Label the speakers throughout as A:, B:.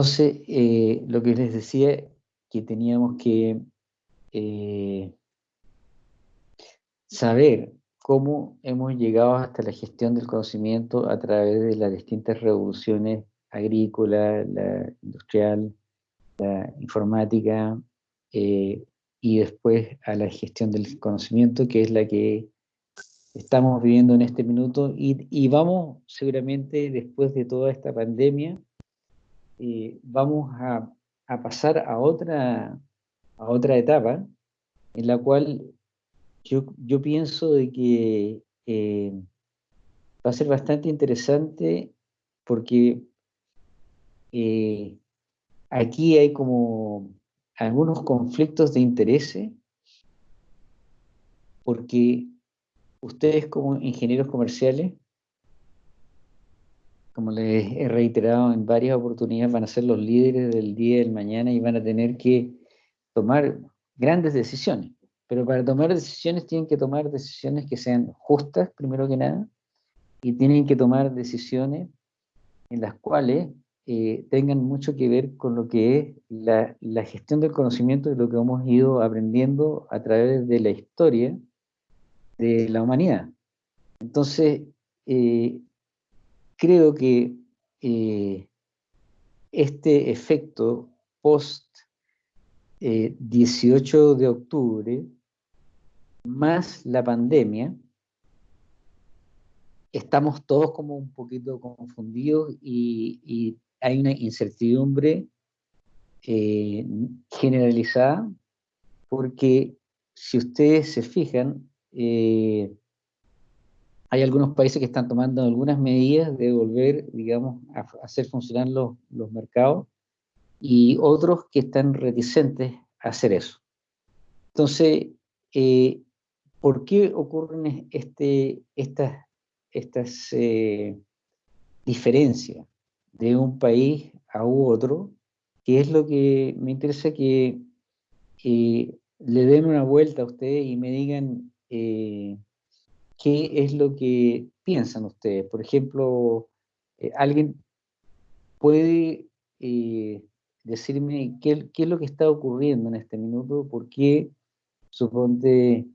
A: Entonces, eh, lo que les decía, que teníamos que eh, saber cómo hemos llegado hasta la gestión del conocimiento a través de las distintas revoluciones agrícola, la industrial, la informática, eh, y después a la gestión del conocimiento, que es la que estamos viviendo en este minuto, y, vamos seguramente después de toda esta pandemia, vamos a, pasar a otra, a otra etapa, en la cual yo, yo pienso de que eh, va a ser bastante interesante porque eh, aquí hay como algunos conflictos de interés, porque ustedes como ingenieros comerciales, como les he reiterado en varias oportunidades, van a ser los líderes del día y del mañana y van a tener que tomar grandes decisiones. Pero para tomar decisiones tienen que tomar decisiones que sean justas, primero que nada, y tienen que tomar decisiones en las cuales eh, tengan mucho que ver con lo que es la, gestión del conocimiento y lo que hemos ido aprendiendo a través de la historia de la humanidad. Entonces, eh, creo que eh, este efecto post 18 de octubre, más la pandemia, estamos todos como un poquito confundidos y, hay una incertidumbre eh, generalizada porque si ustedes se fijan, eh, hay algunos países que están tomando algunas medidas de volver, digamos, a hacer funcionar los, los mercados y otros que están reticentes a hacer eso. Entonces, eh, ¿por qué ocurren este, estas, estas diferencias? de un país a otro, que es lo que me interesa que le den una vuelta a ustedes y me digan eh, qué es lo que piensan ustedes. Por ejemplo, eh, alguien puede eh, decirme qué, es lo que está ocurriendo en este minuto, por qué, suponte,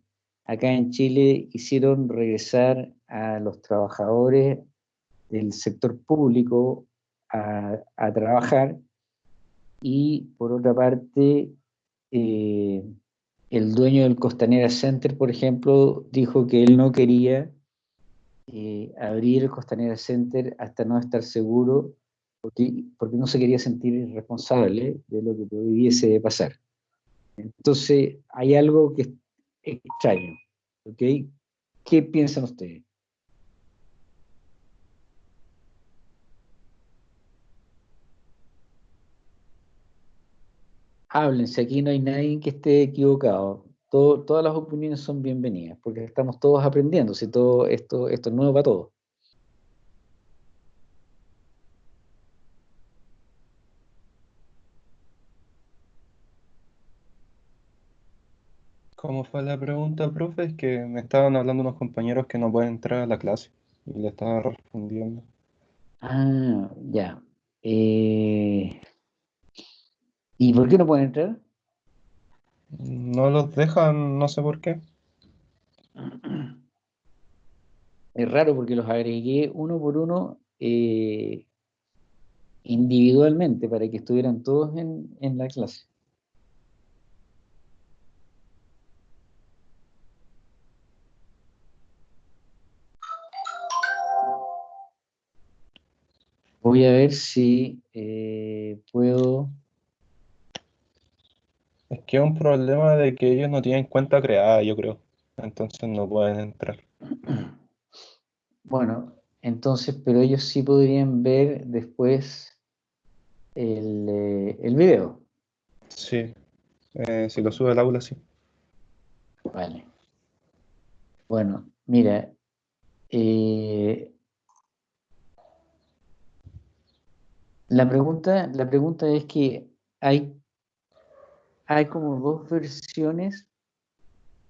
A: acá en Chile hicieron regresar a los trabajadores del sector público a, trabajar y por otra parte eh, el dueño del Costanera Center, por ejemplo, dijo que él no quería eh, abrir el Costanera Center hasta no estar seguro, porque, porque no se quería sentir responsable de lo que pudiese pasar. Entonces, hay algo que es extraño. ¿okay? ¿Qué piensan ustedes? Háblense, aquí no hay nadie que esté equivocado. todas las opiniones son bienvenidas, porque estamos todos aprendiendo, si todo esto, esto es nuevo para todos.
B: ¿Cómo fue la pregunta, profe? Es que me estaban hablando unos compañeros que no pueden entrar a la clase y le estaba respondiendo.
A: Ah, ya. Eh, ¿Y por qué no pueden entrar?
B: No los dejan, no sé por qué.
A: Es raro porque los agregué uno por uno eh, individualmente para que estuvieran todos en, en la clase. Voy a ver si eh, puedo
B: es que es un problema de que ellos no tienen cuenta creada, yo creo. Entonces no pueden entrar.
A: Bueno, entonces, pero ellos sí podrían ver después el, eh, el video.
B: Sí, eh, si lo sube al aula, sí.
A: Vale. Bueno, mira, eh, la, pregunta, la pregunta es que hay hay como dos versiones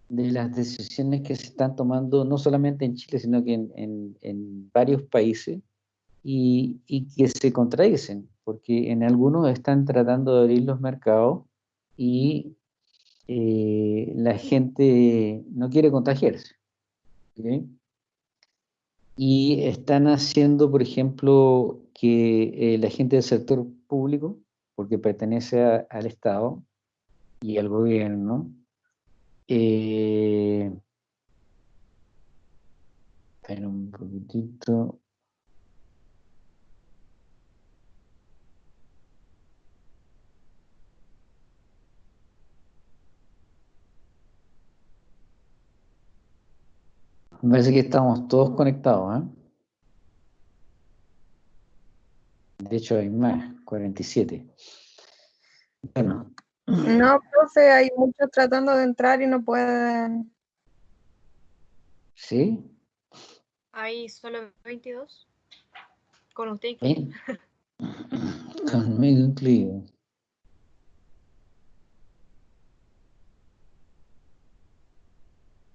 A: de las decisiones que se están tomando, no solamente en Chile, sino que en, varios países, y, que se contradicen. porque en algunos están tratando de abrir los mercados y eh, la gente no quiere contagiarse. Y están haciendo, por ejemplo, que eh, la gente del sector público, porque pertenece al Estado y al gobierno, eh, un poquitito. Me parece que estamos todos conectados, ¿eh? De hecho, hay más, 47. Bueno.
C: No, profe, hay muchos tratando de entrar y no pueden.
A: ¿Sí?
D: Hay solo 22. Con usted
A: Conmigo incluido.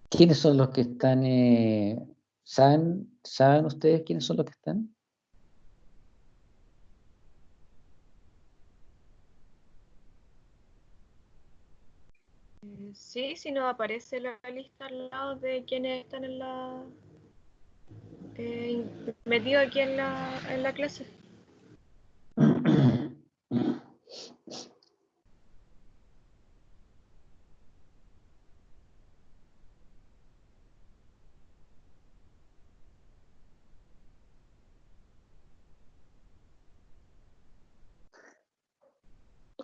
A: ¿Quiénes son los que están? Eh, ¿saben, ¿Saben ustedes quiénes son los que están?
D: Sí, si nos aparece la lista al lado de quienes están en la eh, metidos aquí en la, en la clase.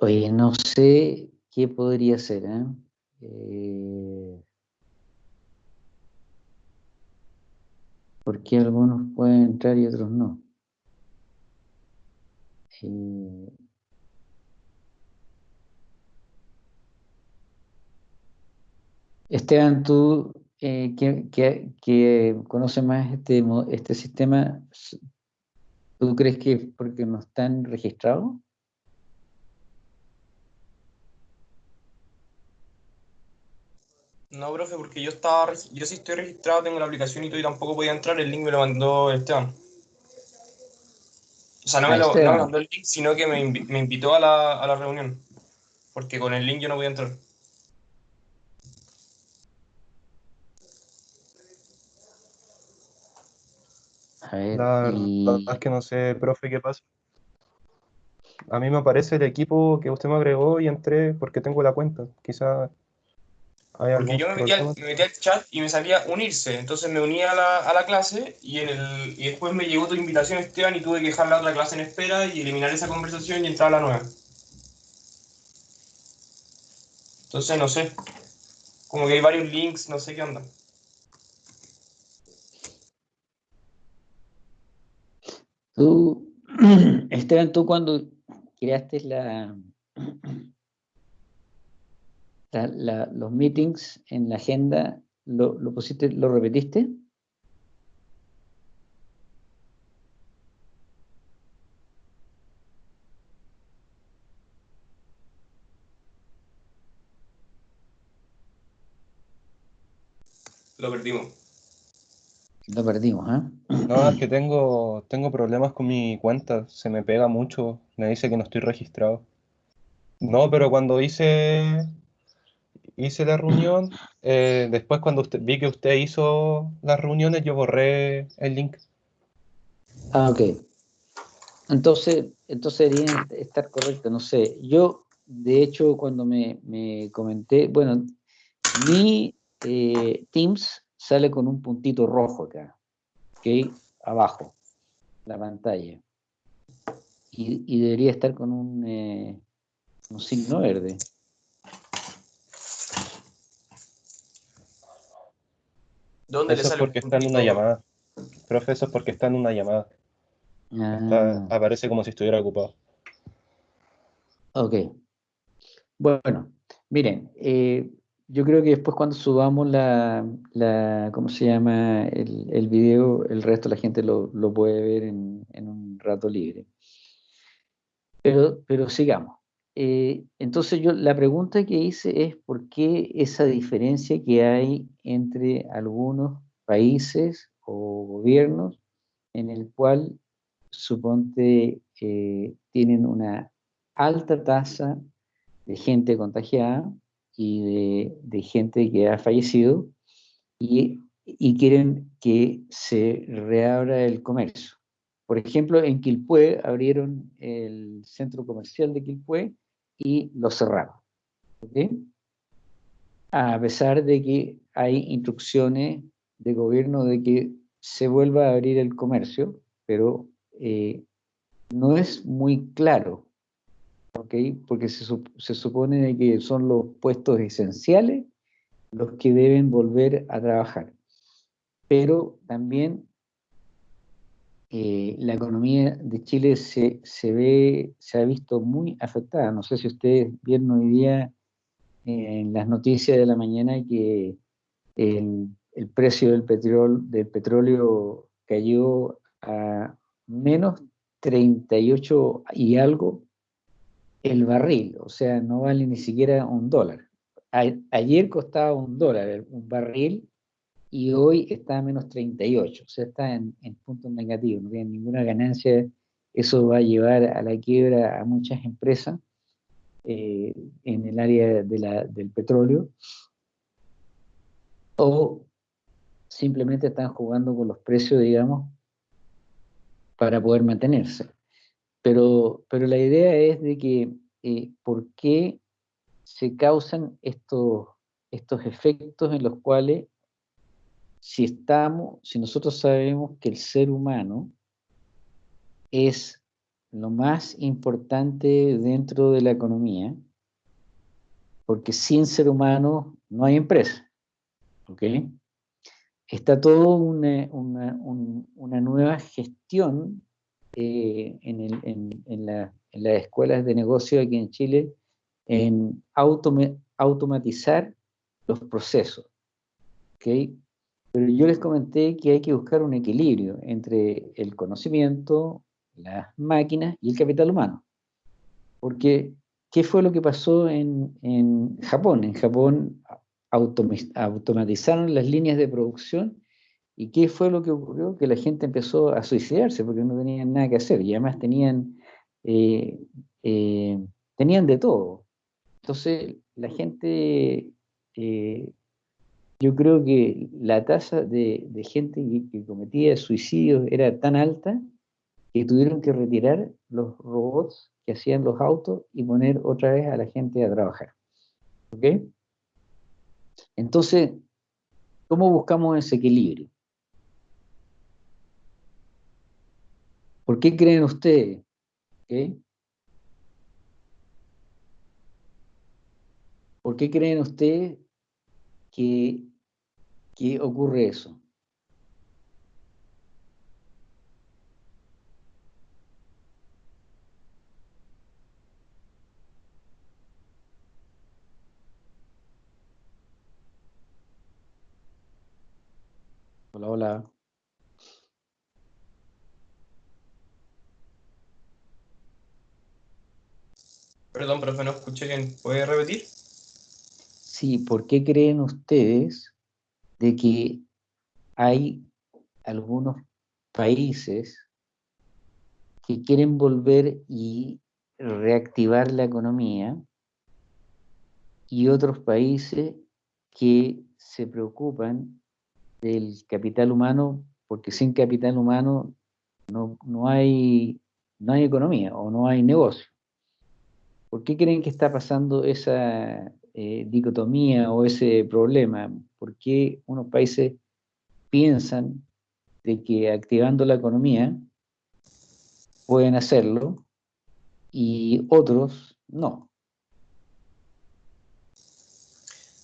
A: Oye, no sé qué podría ser, ¿eh? Eh, ¿Por qué algunos pueden entrar y otros no? Eh, Esteban, tú eh, que, que, conoces más este, este sistema, ¿tú crees que porque no están registrados?
E: No, profe, porque yo estaba, yo sí estoy registrado, tengo la aplicación y todo y tampoco podía entrar, el link me lo mandó Esteban. O sea, no, me, lo, mandó el link, sino que me, invitó a la, a la, reunión, porque con el link yo no voy a entrar.
B: A ver, la, verdad es que no sé, profe, qué pasa. A mí me aparece el equipo que usted me agregó y entré porque tengo la cuenta. Quizá
E: porque yo me metía, al chat y me salía unirse, entonces me unía a la, a la clase y, en el, y después me llegó tu invitación Esteban y tuve que dejar la otra clase en espera y eliminar esa conversación y entrar a la nueva. Entonces no sé, como que hay varios links, no sé qué onda.
A: Tú, Esteban, tú cuando creaste la, los meetings en la agenda, ¿lo, lo, pusiste, lo repetiste?
E: Lo perdimos.
A: Lo perdimos, ¿eh?
B: No, es que tengo, tengo problemas con mi cuenta, se me pega mucho, me dice que no estoy registrado. No, pero cuando hice hice la reunión. Eh, después cuando vi que usted hizo las reuniones, yo borré el link.
A: Ah, ok. Entonces, entonces debería estar correcto, no sé. Yo, de hecho, cuando me, comenté, bueno, mi eh, Teams sale con un puntito rojo acá, ¿ok? Abajo, la pantalla. Y, debería estar con un, eh, un signo verde.
B: ¿Dónde eso es porque está en una llamada. Profe, eso es porque está en una llamada. Ah. aparece como si estuviera ocupado.
A: Ok. Bueno, miren, eh, yo creo que después cuando subamos la, la ¿cómo se llama? El, el, video, el resto de la gente lo, lo puede ver en, en, un rato libre. Pero, pero sigamos. Eh, entonces yo la pregunta que hice es por qué esa diferencia que hay entre algunos países o gobiernos en el cual suponte eh, tienen una alta tasa de gente contagiada y de, gente que ha fallecido y, y, quieren que se reabra el comercio. Por ejemplo, en Quilpué abrieron el centro comercial de Quilpué y lo cerraron. A pesar de que hay instrucciones de gobierno de que se vuelva a abrir el comercio, pero eh, no es muy claro, porque se, se supone que son los puestos esenciales los que deben volver a trabajar. Pero también eh, la economía de Chile se, se, ve, se ha visto muy afectada. No sé si ustedes vieron hoy día eh, en las noticias de la mañana que el, precio del petróleo, del petróleo cayó a menos 38 y algo el barril, o sea, no vale ni siquiera un dólar. ayer costaba un dólar un barril y hoy está a menos 38, o sea, está en, puntos negativos, no tiene ninguna ganancia. Eso va a llevar a la quiebra a muchas empresas eh, en el área del petróleo. O simplemente están jugando con los precios, digamos, para poder mantenerse. Pero, pero la idea es de que, eh, ¿por qué se causan estos, estos efectos en los cuales si estamos, si nosotros sabemos que el ser humano es lo más importante dentro de la economía, porque sin ser humano no hay empresa, ¿ok? Está todo una, nueva gestión eh, en, las escuelas de negocio aquí en Chile en automatizar los procesos, ¿ok? Pero yo les comenté que hay que buscar un equilibrio entre el conocimiento, las máquinas y el capital humano. Porque, ¿qué fue lo que pasó en, en Japón? En Japón automatizaron las líneas de producción y ¿qué fue lo que ocurrió? Que la gente empezó a suicidarse porque no tenían nada que hacer y además tenían, eh, eh, tenían de todo. Entonces, la gente eh, yo creo que la tasa de, gente que, cometía suicidios era tan alta que tuvieron que retirar los robots que hacían los autos y poner otra vez a la gente a trabajar. ¿Ok? Entonces, ¿cómo buscamos ese equilibrio? ¿Por qué creen ustedes? ¿Por qué creen ustedes que, ocurre eso. Hola, hola.
E: Perdón, profe, no escuché bien. ¿Puede repetir?
A: Sí, ¿por qué creen ustedes de que hay algunos países que quieren volver y reactivar la economía y otros países que se preocupan del capital humano porque sin capital humano no, no, hay, no hay economía o no hay negocio. ¿Por qué creen que está pasando esa, eh, dicotomía o ese problema? ¿Por qué unos países piensan de que activando la economía pueden hacerlo y otros no?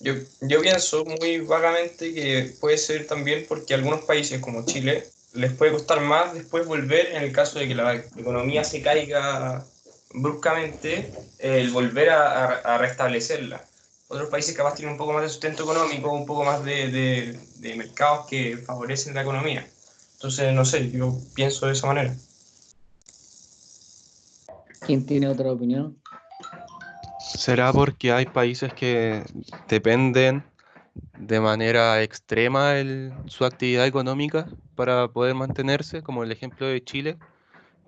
E: Yo, yo pienso muy vagamente que puede ser también porque algunos países como Chile les puede costar más después volver en el caso de que la economía se caiga bruscamente, el volver a, a restablecerla otros países capaz tienen un poco más de sustento económico, un poco más de, de, mercados que favorecen la economía. Entonces, no sé, yo pienso de esa manera.
A: ¿Quién tiene otra opinión?
B: ¿Será porque hay países que dependen de manera extrema el, su actividad económica para poder mantenerse, como el ejemplo de Chile,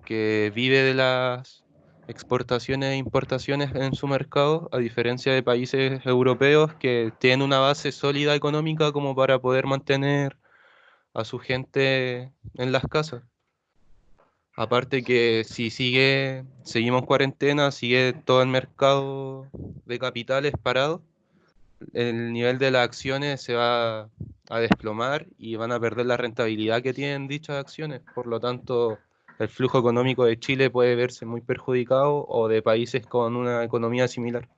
B: que vive de las exportaciones e importaciones en su mercado, a diferencia de países europeos que tienen una base sólida económica como para poder mantener a su gente en las casas. Aparte que si sigue, seguimos cuarentena, sigue todo el mercado de capitales parado, el nivel de las acciones se va a desplomar y van a perder la rentabilidad que tienen dichas acciones. Por lo tanto, el flujo económico de Chile puede verse muy perjudicado o de países con una economía similar.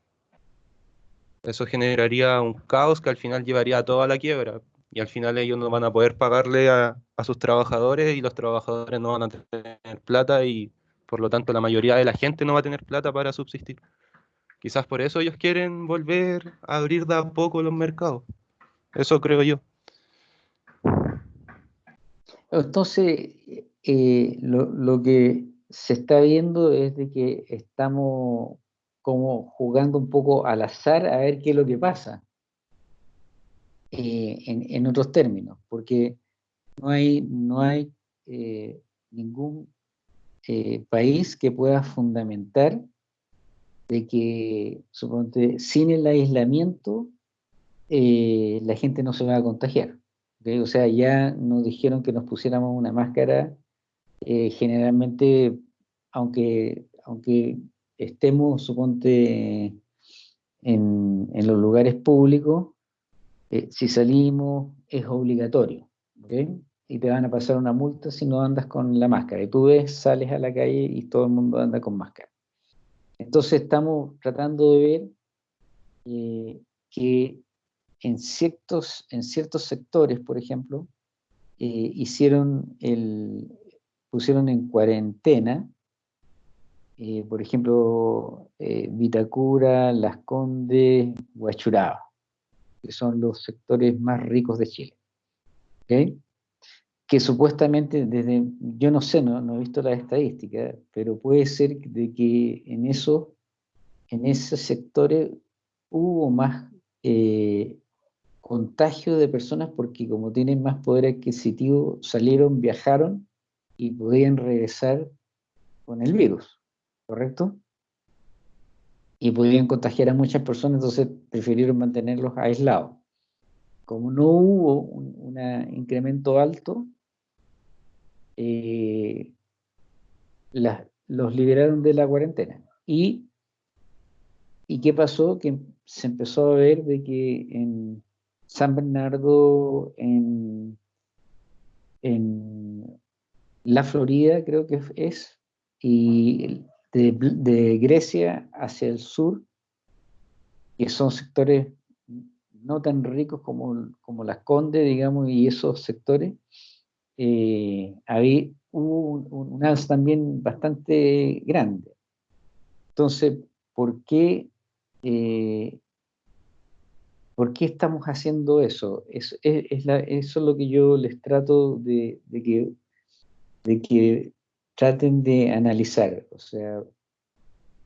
B: Eso generaría un caos que al final llevaría a toda la quiebra y al final ellos no van a poder pagarle a, sus trabajadores y los trabajadores no van a tener plata y por lo tanto la mayoría de la gente no va a tener plata para subsistir. Quizás por eso ellos quieren volver a abrir de a poco los mercados. Eso creo yo.
A: Entonces, eh, lo, que se está viendo es de que estamos como jugando un poco al azar a ver qué es lo que pasa. Eh, en, otros términos, porque no hay, no hay eh, ningún país que pueda fundamentar de que, suponte, sin el aislamiento, la gente no se va a contagiar. O sea, ya nos dijeron que nos pusiéramos una máscara eh, generalmente, aunque, aunque estemos, suponte, en, los lugares públicos, eh, si salimos es obligatorio, Y te van a pasar una multa si no andas con la máscara. Y tú ves, sales a la calle y todo el mundo anda con máscara. Entonces estamos tratando de ver eh, que en ciertos, en ciertos sectores, por ejemplo, hicieron el, pusieron en cuarentena, eh, por ejemplo, eh, Vitacura, Las Condes, Huachuraba, que son los sectores más ricos de Chile. Que supuestamente, desde, yo no sé, no, he visto las estadísticas, pero puede ser de que en, eso, en esos sectores hubo más eh, contagio de personas porque como tienen más poder adquisitivo, salieron, viajaron y podían regresar con el virus, ¿correcto? Y podían contagiar a muchas personas, entonces prefirieron mantenerlos aislados. Como no hubo un incremento alto, eh, los liberaron de la cuarentena. Y, ¿Y qué pasó? Que se empezó a ver de que en San Bernardo, en la Florida creo que es, y de, Grecia hacia el sur, que son sectores no tan ricos como, como las Condes, digamos, y esos sectores, eh, había, hubo un, alza también bastante grande. Entonces, ¿por qué, eh, ¿por qué estamos haciendo eso? Es, eso es lo que yo les trato de, de que de que traten de analizar, o sea,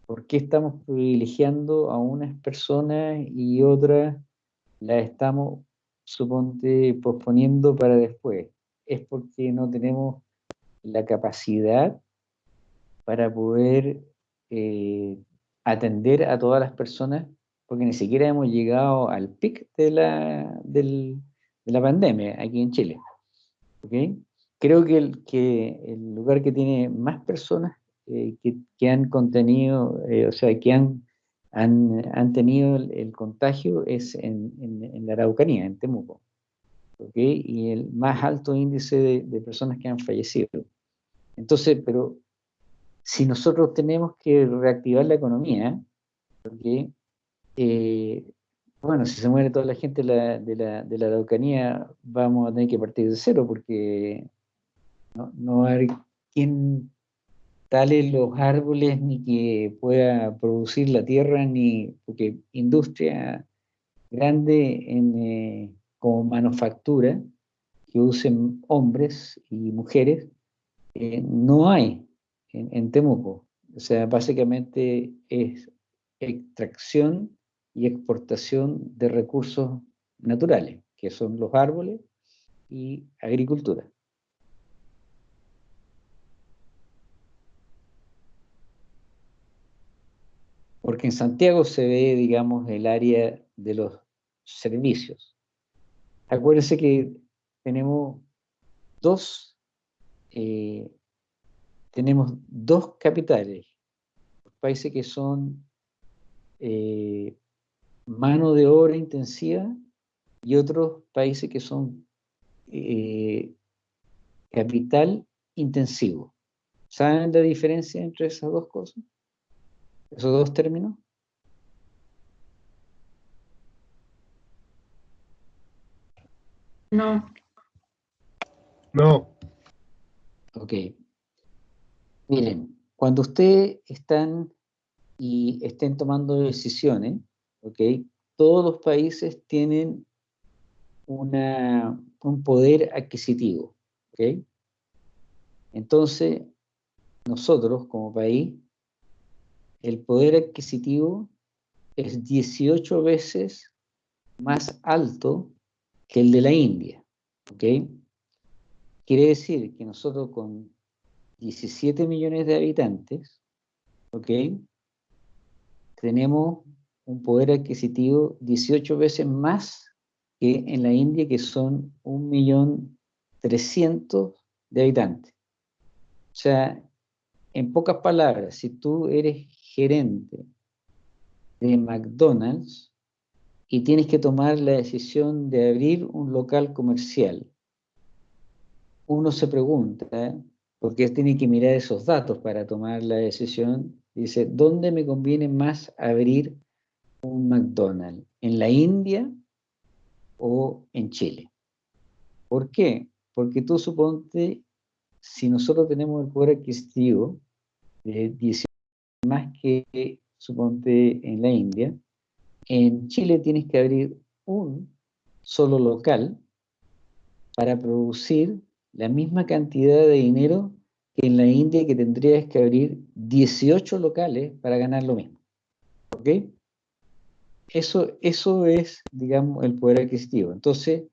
A: ¿por qué estamos privilegiando a unas personas y otras las estamos, suponte, posponiendo para después? Es porque no tenemos la capacidad para poder eh, atender a todas las personas, porque ni siquiera hemos llegado al pic de la, de la pandemia aquí en Chile. ¿okay? Creo que el, que el lugar que tiene más personas eh, que, han contenido, eh, o sea, que han, han, tenido el, contagio es en, en, la Araucanía, en Temuco. ¿okay? Y el más alto índice de, personas que han fallecido. Entonces, pero si nosotros tenemos que reactivar la economía, porque, eh, bueno, si se muere toda la gente de la, de, la, de la Araucanía, vamos a tener que partir de cero, porque no, no hay quien tale los árboles ni que pueda producir la tierra, ni porque industria grande en, eh, como manufactura que usen hombres y mujeres, eh, no hay en, en, Temuco. O sea, básicamente es extracción y exportación de recursos naturales, que son los árboles y agricultura. Porque en Santiago se ve, digamos, el área de los servicios. Acuérdense que tenemos dos, eh, tenemos dos capitales, países que son eh, mano de obra intensiva y otros países que son eh, capital intensivo. ¿Saben la diferencia entre esas dos cosas? ¿Esos dos términos?
C: No.
B: No.
A: Ok. Miren, cuando ustedes están y estén tomando decisiones, ok, todos los países tienen una, un poder adquisitivo, ok. Entonces, nosotros como país, el poder adquisitivo es 18 veces más alto que el de la India. ¿ok? Quiere decir que nosotros con 17 millones de habitantes, ¿ok? Tenemos un poder adquisitivo 18 veces más que en la India, que son 1.300.000 de habitantes. O sea, en pocas palabras, si tú eres gerente de McDonald's y tienes que tomar la decisión de abrir un local comercial, uno se pregunta, porque tiene que mirar esos datos para tomar la decisión, dice, ¿dónde me conviene más abrir un McDonald's? ¿En la India o en Chile? ¿Por qué? Porque tú suponte si nosotros tenemos el poder adquisitivo de 18 más que, suponte, en la India, en Chile tienes que abrir un solo local para producir la misma cantidad de dinero que en la India que tendrías que abrir 18 locales para ganar lo mismo. ¿Ok? Eso, eso es, digamos, el poder adquisitivo. Entonces,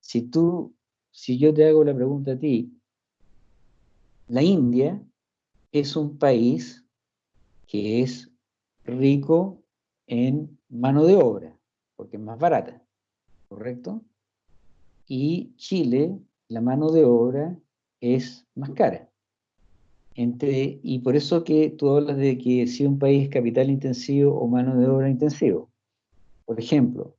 A: si tú, si yo te hago la pregunta a ti, la India es un país que es rico en mano de obra, porque es más barata, ¿correcto? Y Chile, la mano de obra es más cara. Entre, y por eso que tú hablas de que si un país es capital intensivo o mano de obra intensivo. Por ejemplo,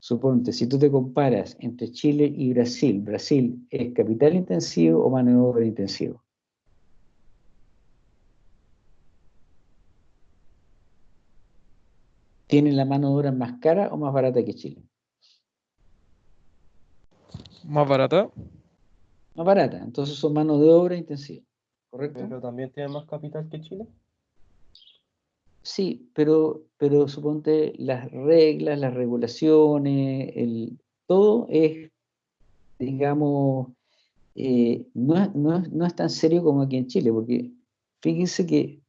A: suponte, si tú te comparas entre Chile y Brasil, Brasil es capital intensivo o mano de obra intensivo. ¿Tienen la mano de obra más cara o más barata que Chile?
F: ¿Más barata?
A: Más barata, entonces son mano de obra intensiva, ¿correcto?
B: ¿Pero también tiene más capital que Chile?
A: Sí, pero, pero suponte las reglas, las regulaciones, el, todo es, digamos, eh, no, no es tan serio como aquí en Chile, porque fíjense que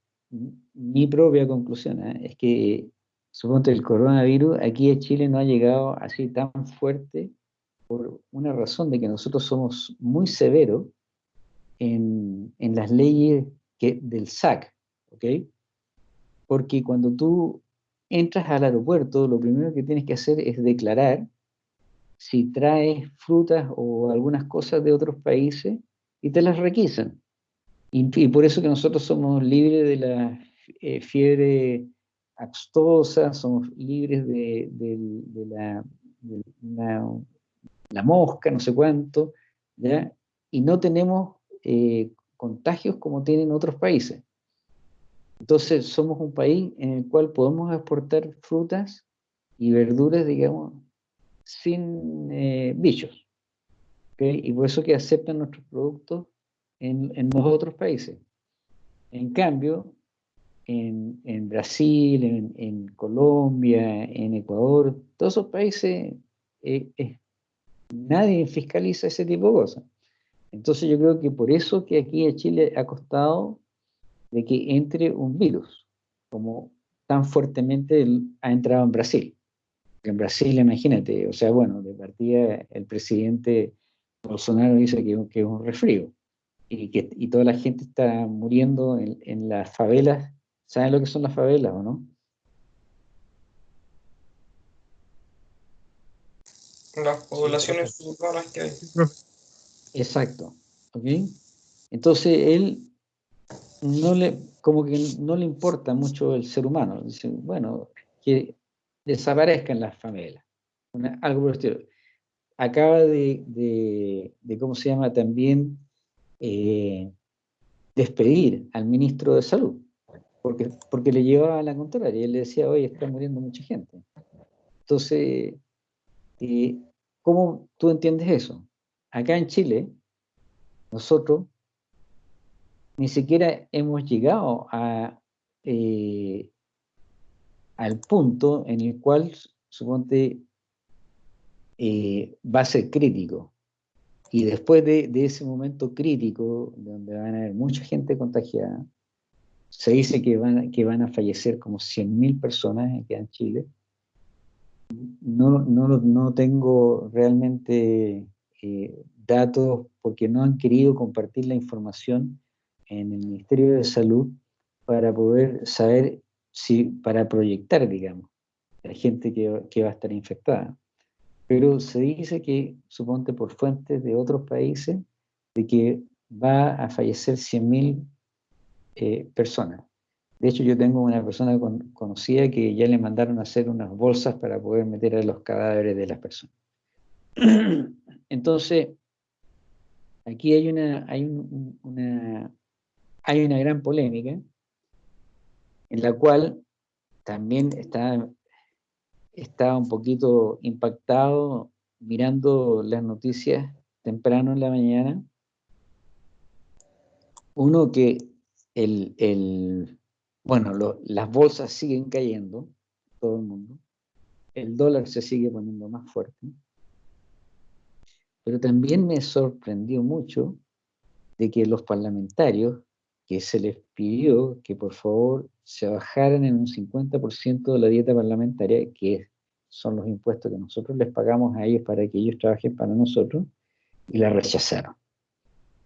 A: mi propia conclusión ¿eh? es que suponte el coronavirus, aquí en Chile no ha llegado así tan fuerte por una razón de que nosotros somos muy severos en, las leyes que, del SAC, ¿ok? Porque cuando tú entras al aeropuerto, lo primero que tienes que hacer es declarar si traes frutas o algunas cosas de otros países y te las requisan. Y, por eso que nosotros somos libres de la eh, fiebre axtosa, somos libres de, la, la, mosca, no sé cuánto, ¿ya? y no tenemos eh, contagios como tienen otros países. Entonces somos un país en el cual podemos exportar frutas y verduras, digamos, sin eh, bichos. Y por eso que aceptan nuestros productos en, en los otros países. En cambio, en, Brasil, en, Colombia, en Ecuador, todos esos países, eh, eh, nadie fiscaliza ese tipo de cosas. Entonces yo creo que por eso que aquí a Chile ha costado de que entre un virus, como tan fuertemente ha entrado en Brasil. En Brasil, imagínate, o sea, bueno, de partida el presidente Bolsonaro dice que, que es un resfrío y que y toda la gente está muriendo en, en las favelas ¿Saben lo que son las favelas o no?
E: Las poblaciones urbanas que hay.
A: Exacto. ¿Ok? Entonces él no le, como que no le importa mucho el ser humano. Dice, bueno, que desaparezcan las favelas. Algo por el estilo. Acaba de, de, ¿cómo se llama? También eh, despedir al ministro de Salud porque, porque le llevaba a la contraria. Y él le decía, oye, está muriendo mucha gente. Entonces, ¿cómo tú entiendes eso? Acá en Chile, nosotros ni siquiera hemos llegado a, eh, al punto en el cual, suponte, eh, va a ser crítico. Y después de, ese momento crítico, donde van a haber mucha gente contagiada, se dice que van, que van a fallecer como 100.000 personas en Chile. No, no, no tengo realmente eh, datos porque no han querido compartir la información en el Ministerio de Salud para poder saber si, para proyectar, digamos, la gente que, que va a estar infectada. Pero se dice que, suponte por fuentes de otros países, de que va a fallecer 100.000 eh, personas. De hecho, yo tengo una persona conocida que ya le mandaron a hacer unas bolsas para poder meter a los cadáveres de las personas. Entonces, aquí hay una, hay una, hay una gran polémica en la cual también está, está un poquito impactado mirando las noticias temprano en la mañana. Uno que el, el bueno, las bolsas siguen cayendo, todo el mundo. El dólar se sigue poniendo más fuerte. Pero también me sorprendió mucho de que los parlamentarios que se les pidió que por favor se bajaran en un 50% de la dieta parlamentaria, que son los impuestos que nosotros les pagamos a ellos para que ellos trabajen para nosotros, y la rechazaron.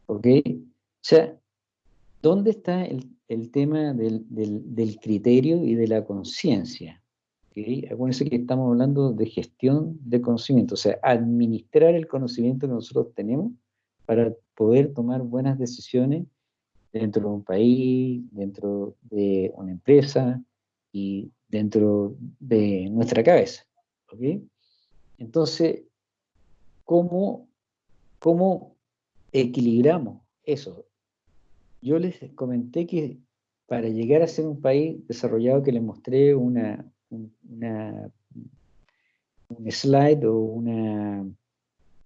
A: ¿Ok? O sea, ¿dónde está el, tema del, criterio y de la conciencia? ¿Okay? Acuérdense que estamos hablando de gestión de conocimiento, o sea, administrar el conocimiento que nosotros tenemos para poder tomar buenas decisiones dentro de un país, dentro de una empresa y dentro de nuestra cabeza. Entonces, ¿cómo, ¿cómo equilibramos eso? Yo les comenté que para llegar a ser un país desarrollado que les mostré una, un slide o una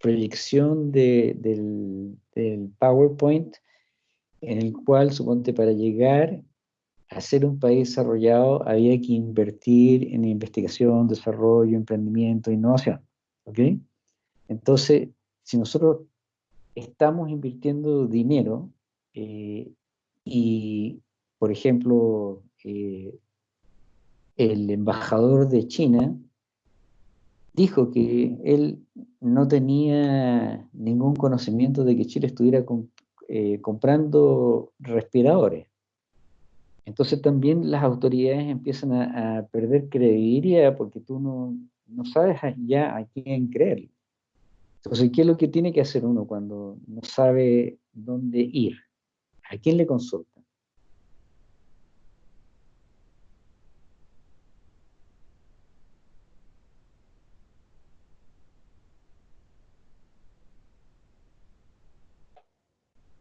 A: proyección de, del, del PowerPoint en el cual, suponte, para llegar a ser un país desarrollado había que invertir en investigación, desarrollo, emprendimiento, innovación. ¿Ok? Entonces, si nosotros estamos invirtiendo dinero eh, y, por ejemplo, eh, el embajador de China dijo que él no tenía ningún conocimiento de que Chile estuviera eh, comprando respiradores. Entonces también las autoridades empiezan a, perder credibilidad porque tú no, no, sabes ya a quién creer. Entonces, ¿qué es lo que tiene que hacer uno cuando no sabe dónde ir? ¿A quién le consulta?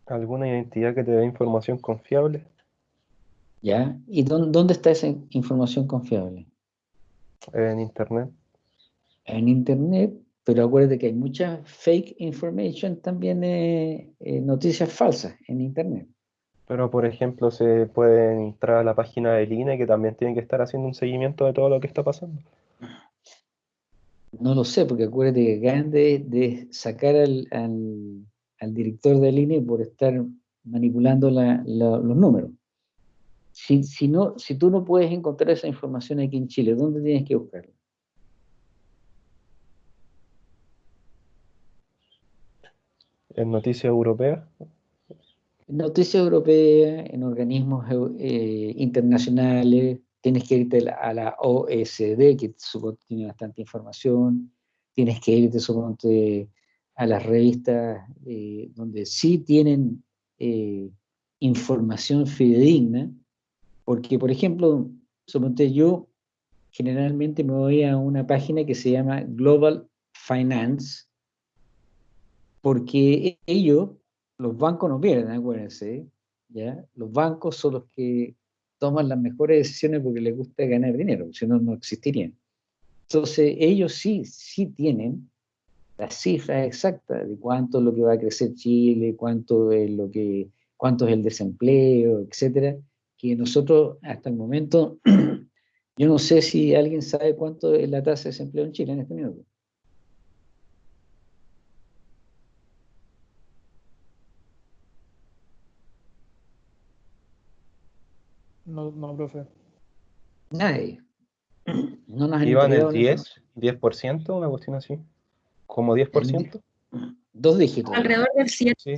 B: ¿Alguna identidad que te dé información confiable?
A: ¿Ya? ¿Y dónde, está esa información confiable?
B: En Internet.
A: En Internet, pero acuérdate que hay mucha fake information también de noticias falsas en Internet.
B: Pero, por ejemplo, se puede entrar a la página del INE que también tiene que estar haciendo un seguimiento de todo lo que está pasando.
A: No lo sé, porque acuérdate que acaban de, sacar al al director del INE por estar manipulando los números. Si, si, no, si tú no puedes encontrar esa información aquí en Chile, ¿dónde tienes que buscarla?
B: ¿En noticias europeas?
A: Noticias europeas, en organismos eh, internacionales, tienes que irte a la OSD, que supongo tiene bastante información, tienes que irte suponte, a las revistas eh, donde sí tienen eh, información fidedigna, porque, por ejemplo, suponte yo generalmente me voy a una página que se llama Global Finance, porque ellos, los bancos no pierden, acuérdense, ¿ya? Los bancos son los que toman las mejores decisiones porque les gusta ganar dinero, si no, no existirían. Entonces, ellos sí, sí tienen las cifras exactas de cuánto es lo que va a crecer Chile, cuánto es lo que, cuánto es el desempleo, etcétera, que nosotros hasta el momento, yo no sé si alguien sabe cuánto es la tasa de desempleo en Chile en este minuto.
F: No, profe.
A: Nadie. No nos
B: ¿Iban el
A: entregado la
B: 10, 10%, una cuestión así? ¿Como 10%?
A: Dos dígitos.
C: Alrededor del 7.
B: Sí.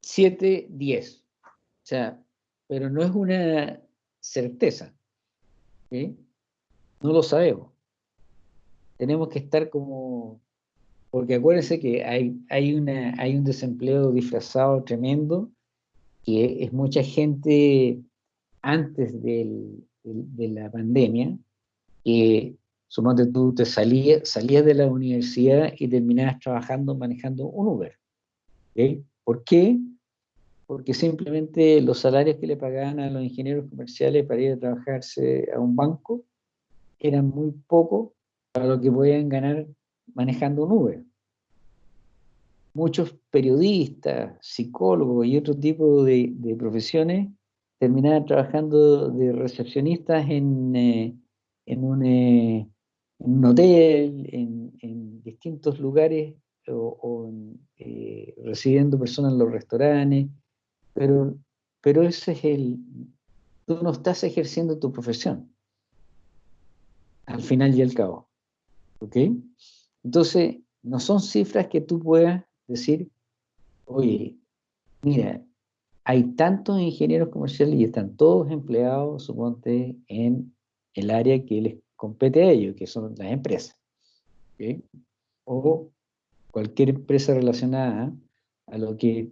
A: 7, 10. O sea, pero no es una certeza. ¿sí? No lo sabemos. Tenemos que estar como... Porque acuérdense que hay, hay, una, hay un desempleo disfrazado tremendo, que es mucha gente antes del, de la pandemia, que suponte tú te salías, salías de la universidad y terminabas trabajando manejando un Uber. ¿Por qué? Porque simplemente los salarios que le pagaban a los ingenieros comerciales para ir a trabajarse a un banco eran muy pocos para lo que podían ganar manejando un Uber. Muchos periodistas, psicólogos y otro tipo de, profesiones terminaban trabajando de recepcionistas en, eh, eh, en un hotel, en, distintos lugares, o, eh, recibiendo personas en los restaurantes, pero, pero ese es el... Tú no estás ejerciendo tu profesión, al final y al cabo. ¿Ok? Entonces, no son cifras que tú puedas decir, oye, mira, hay tantos ingenieros comerciales y están todos empleados, suponte, en el área que les compete a ellos, que son las empresas. O cualquier empresa relacionada a lo que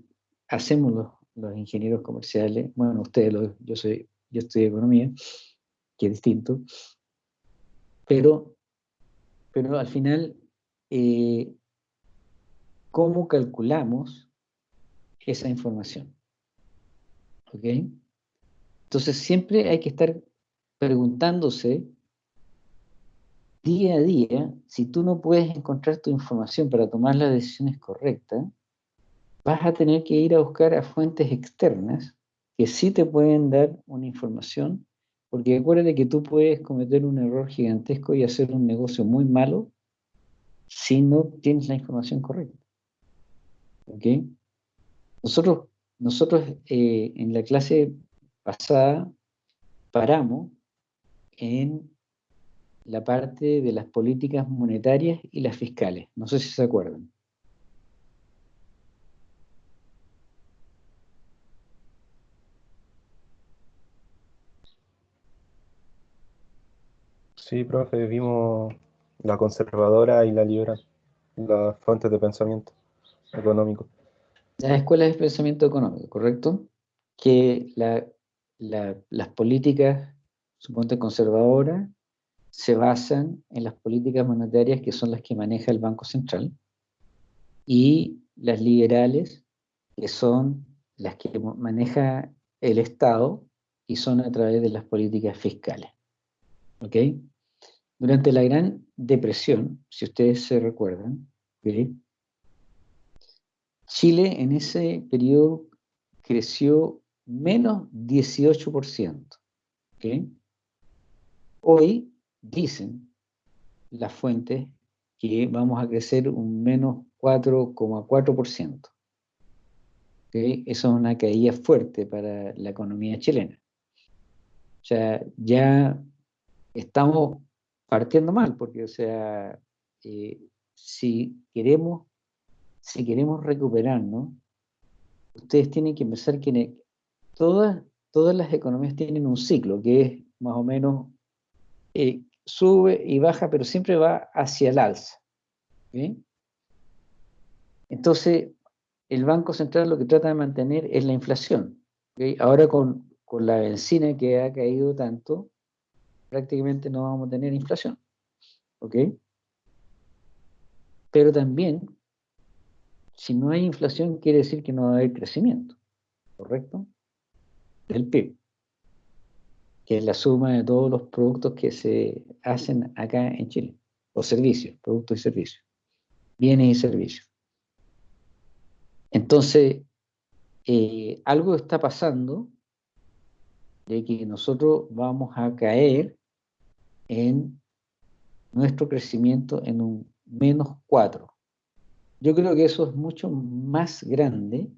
A: hacemos los, los ingenieros comerciales. Bueno, ustedes, lo- yo, soy, yo estudio economía, que es distinto. Pero, pero al final, eh, ¿cómo calculamos esa información? ¿Ok? Entonces siempre hay que estar preguntándose día a día, si tú no puedes encontrar tu información para tomar las decisiones correctas, vas a tener que ir a buscar a fuentes externas que sí te pueden dar una información, porque acuérdate que tú puedes cometer un error gigantesco y hacer un negocio muy malo si no tienes la información correcta. ¿Ok? Nosotros, nosotros eh, en la clase pasada paramos en la parte de las políticas monetarias y las fiscales. No sé si se acuerdan.
B: Sí, profe, vimos la conservadora y la liberal, las fuentes de pensamiento económico.
A: Las escuelas de pensamiento económico, ¿correcto? Que la- la- las políticas, suponte conservadoras, se basan en las políticas monetarias que son las que maneja el Banco Central y las liberales, que son las que maneja el Estado y son a través de las políticas fiscales. ¿Ok? Durante la Gran Depresión, si ustedes se recuerdan, ¿ok? Chile en ese periodo creció menos 18%. ¿ok? Hoy dicen las fuentes que vamos a crecer un menos 4,4%. ¿ok? Eso es una caída fuerte para la economía chilena. O sea, ya estamos partiendo mal, porque, o sea, eh, si queremos si queremos recuperarnos, ustedes tienen que pensar que todas, todas las economías tienen un ciclo, que es más o menos, eh, sube y baja, pero siempre va hacia el alza. Entonces, el Banco Central lo que trata de mantener es la inflación. Ahora con, con la benzina que ha caído tanto, prácticamente no vamos a tener inflación. ¿Ok? Pero también, si no hay inflación, quiere decir que no va a haber crecimiento. ¿Correcto? Del PIB. Que es la suma de todos los productos que se hacen acá en Chile. Los servicios, productos y servicios. Bienes y servicios. Entonces, eh, algo está pasando de que nosotros vamos a caer en nuestro crecimiento en un menos 4. Yo creo que eso es mucho más grande,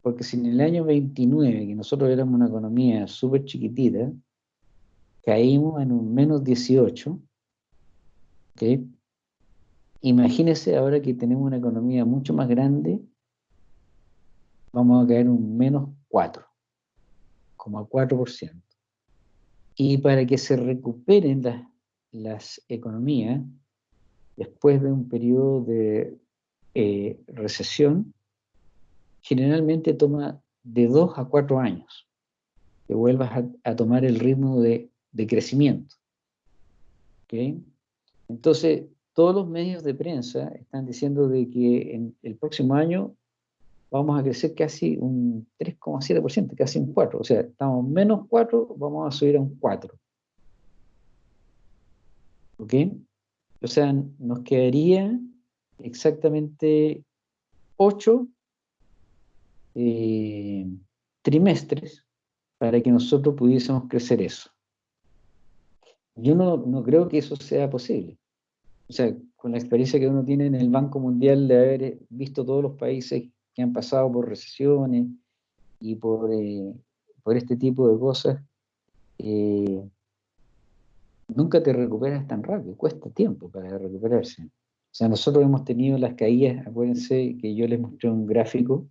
A: porque si en el año 29, que nosotros éramos una economía súper chiquitita, caímos en un menos 18, ¿okay? imagínense ahora que tenemos una economía mucho más grande, vamos a caer en un menos 4, como 4%. Y para que se recuperen las, las economías, después de un periodo de eh, recesión, generalmente toma de dos a cuatro años que vuelvas a, tomar el ritmo de, crecimiento. Entonces, todos los medios de prensa están diciendo de que en el próximo año vamos a crecer casi un 3,7%, casi un 4%. O sea, estamos menos 4, vamos a subir a un 4%. ¿Ok? O sea, nos quedaría exactamente ocho eh, trimestres para que nosotros pudiésemos crecer eso. Yo no, no, creo que eso sea posible. O sea, con la experiencia que uno tiene en el Banco Mundial de haber visto todos los países que han pasado por recesiones y por, eh, por este tipo de cosas, eh, nunca te recuperas tan rápido, cuesta tiempo para recuperarse. O sea, nosotros hemos tenido las caídas, acuérdense que yo les mostré un gráfico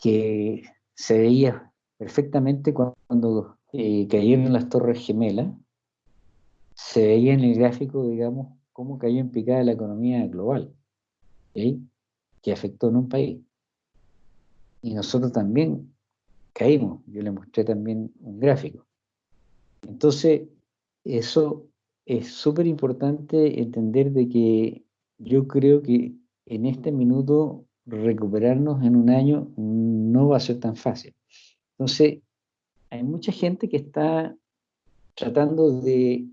A: que se veía perfectamente cuando eh, cayeron las torres gemelas, se veía en el gráfico, digamos, cómo cayó en picada la economía global, que afectó en un país. Y nosotros también caímos, yo les mostré también un gráfico. Entonces, eso es súper importante entender de que yo creo que en este minuto recuperarnos en un año no va a ser tan fácil. Entonces, hay mucha gente que está tratando de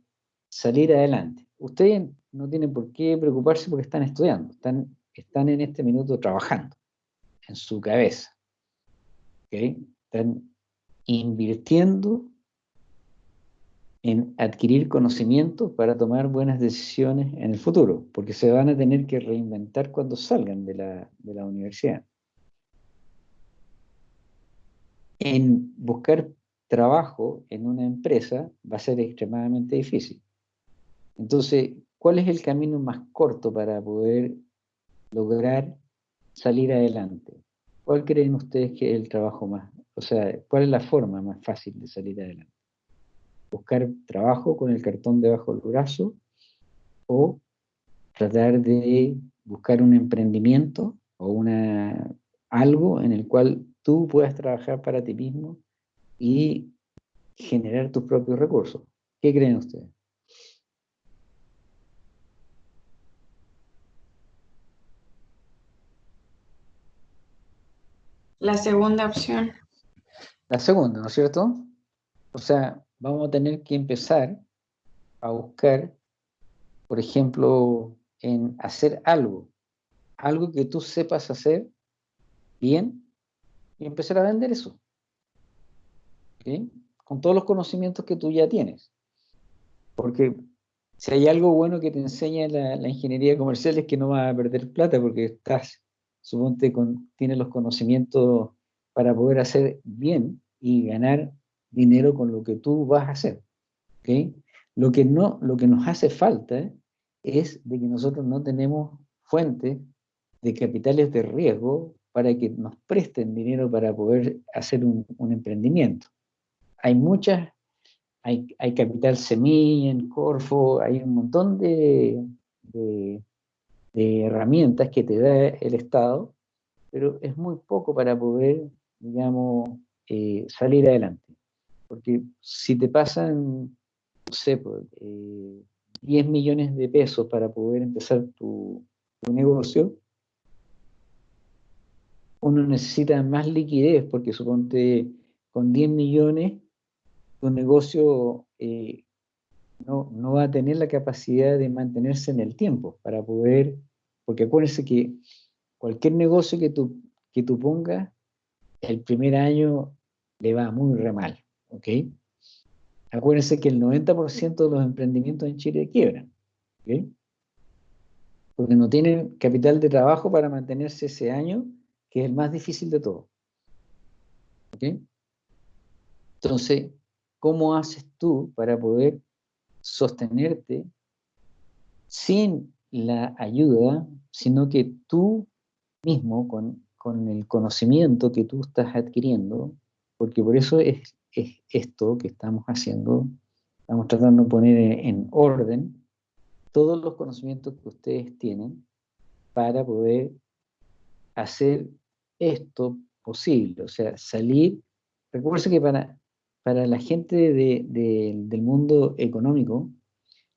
A: salir adelante. Ustedes no tienen por qué preocuparse porque están estudiando, están, están en este minuto trabajando en su cabeza. Están invirtiendo en adquirir conocimiento para tomar buenas decisiones en el futuro, porque se van a tener que reinventar cuando salgan de la, de la universidad. En buscar trabajo en una empresa va a ser extremadamente difícil. Entonces, ¿cuál es el camino más corto para poder lograr salir adelante? ¿Cuál creen ustedes que es el trabajo más, o sea, cuál es la forma más fácil de salir adelante? Buscar trabajo con el cartón debajo del brazo o tratar de buscar un emprendimiento o una, algo en el cual tú puedas trabajar para ti mismo y generar tus propios recursos. ¿Qué creen ustedes?
C: La segunda opción.
A: La segunda, ¿no es cierto? O sea, vamos a tener que empezar a buscar, por ejemplo, en hacer algo, algo que tú sepas hacer bien y empezar a vender eso. Con todos los conocimientos que tú ya tienes. Porque si hay algo bueno que te enseña la, ingeniería comercial es que no vas a perder plata porque estás, suponte, con, tienes los conocimientos para poder hacer bien y ganar dinero con lo que tú vas a hacer. ¿okay? Lo, que no, lo que nos hace falta es de que nosotros no tenemos fuentes de capitales de riesgo para que nos presten dinero para poder hacer un, emprendimiento. Hay muchas, hay, capital semilla Corfo, hay un montón de, de, herramientas que te da el Estado, pero es muy poco para poder, digamos, eh, salir adelante. Porque si te pasan, no sé, 10 pues, millones de pesos para poder empezar tu, tu negocio, uno necesita más liquidez, porque suponte con 10 millones tu negocio eh, no, va a tener la capacidad de mantenerse en el tiempo para poder, porque acuérdense que cualquier negocio que tú, que tú pongas, el primer año le va muy re mal, ¿ok? Acuérdense que el 90% de los emprendimientos en Chile quiebran, ¿ok? Porque no tienen capital de trabajo para mantenerse ese año, que es el más difícil de todo. ¿Ok? Entonces, ¿cómo haces tú para poder sostenerte sin la ayuda, sino que tú mismo, con, el conocimiento que tú estás adquiriendo, porque por eso es, esto que estamos haciendo, estamos tratando de poner en orden todos los conocimientos que ustedes tienen para poder hacer esto posible, o sea, salir, recuerden que para, para la gente del mundo económico,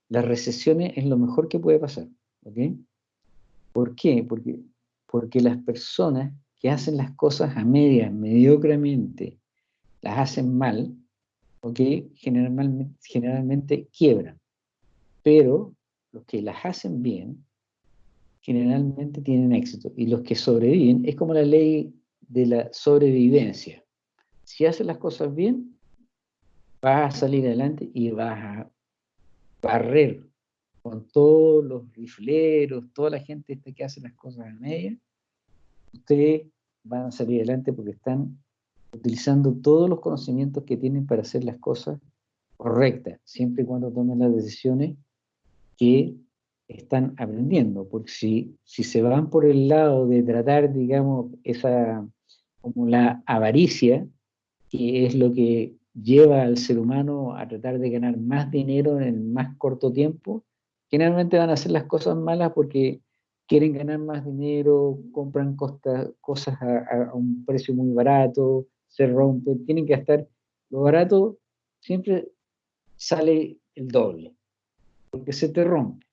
A: las recesiones es lo mejor que puede pasar. ¿ok? ¿Por qué? Porque, porque las personas que hacen las cosas a medias, mediocremente, las hacen mal, ¿ok? Generalmente, generalmente quiebran. Pero los que las hacen bien, generalmente tienen éxito. Y los que sobreviven, es como la ley de la sobrevivencia. Si haces las cosas bien, vas a salir adelante y vas a barrer con todos los rifleros, toda la gente que hace las cosas a media, ustedes van a salir adelante porque están utilizando todos los conocimientos que tienen para hacer las cosas correctas, siempre y cuando tomen las decisiones que están aprendiendo, porque si, si se van por el lado de tratar, digamos, esa, como la avaricia, que es lo que lleva al ser humano a tratar de ganar más dinero en más corto tiempo, generalmente van a hacer las cosas malas porque quieren ganar más dinero, compran cosas a, un precio muy barato, se rompen, tienen que gastar, lo barato siempre sale el doble, porque se te rompe.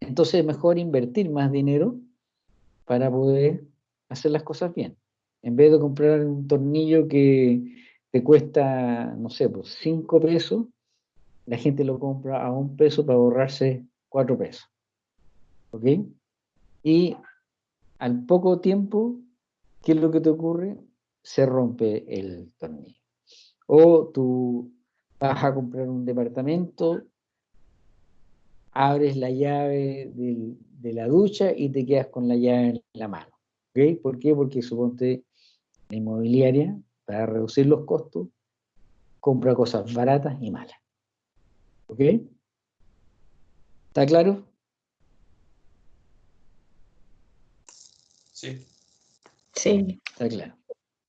A: Entonces es mejor invertir más dinero para poder hacer las cosas bien. En vez de comprar un tornillo que te cuesta, no sé, pues 5 pesos, la gente lo compra a un peso para ahorrarse 4 pesos. ¿Ok? Y al poco tiempo, ¿qué es lo que te ocurre? Se rompe el tornillo. O tú vas a comprar un departamento abres la llave de la ducha y te quedas con la llave en la mano. ¿ok? ¿Por qué? Porque suponte la inmobiliaria, para reducir los costos, compra cosas baratas y malas. ¿Ok? ¿Está claro?
E: Sí.
C: Sí.
A: Está claro.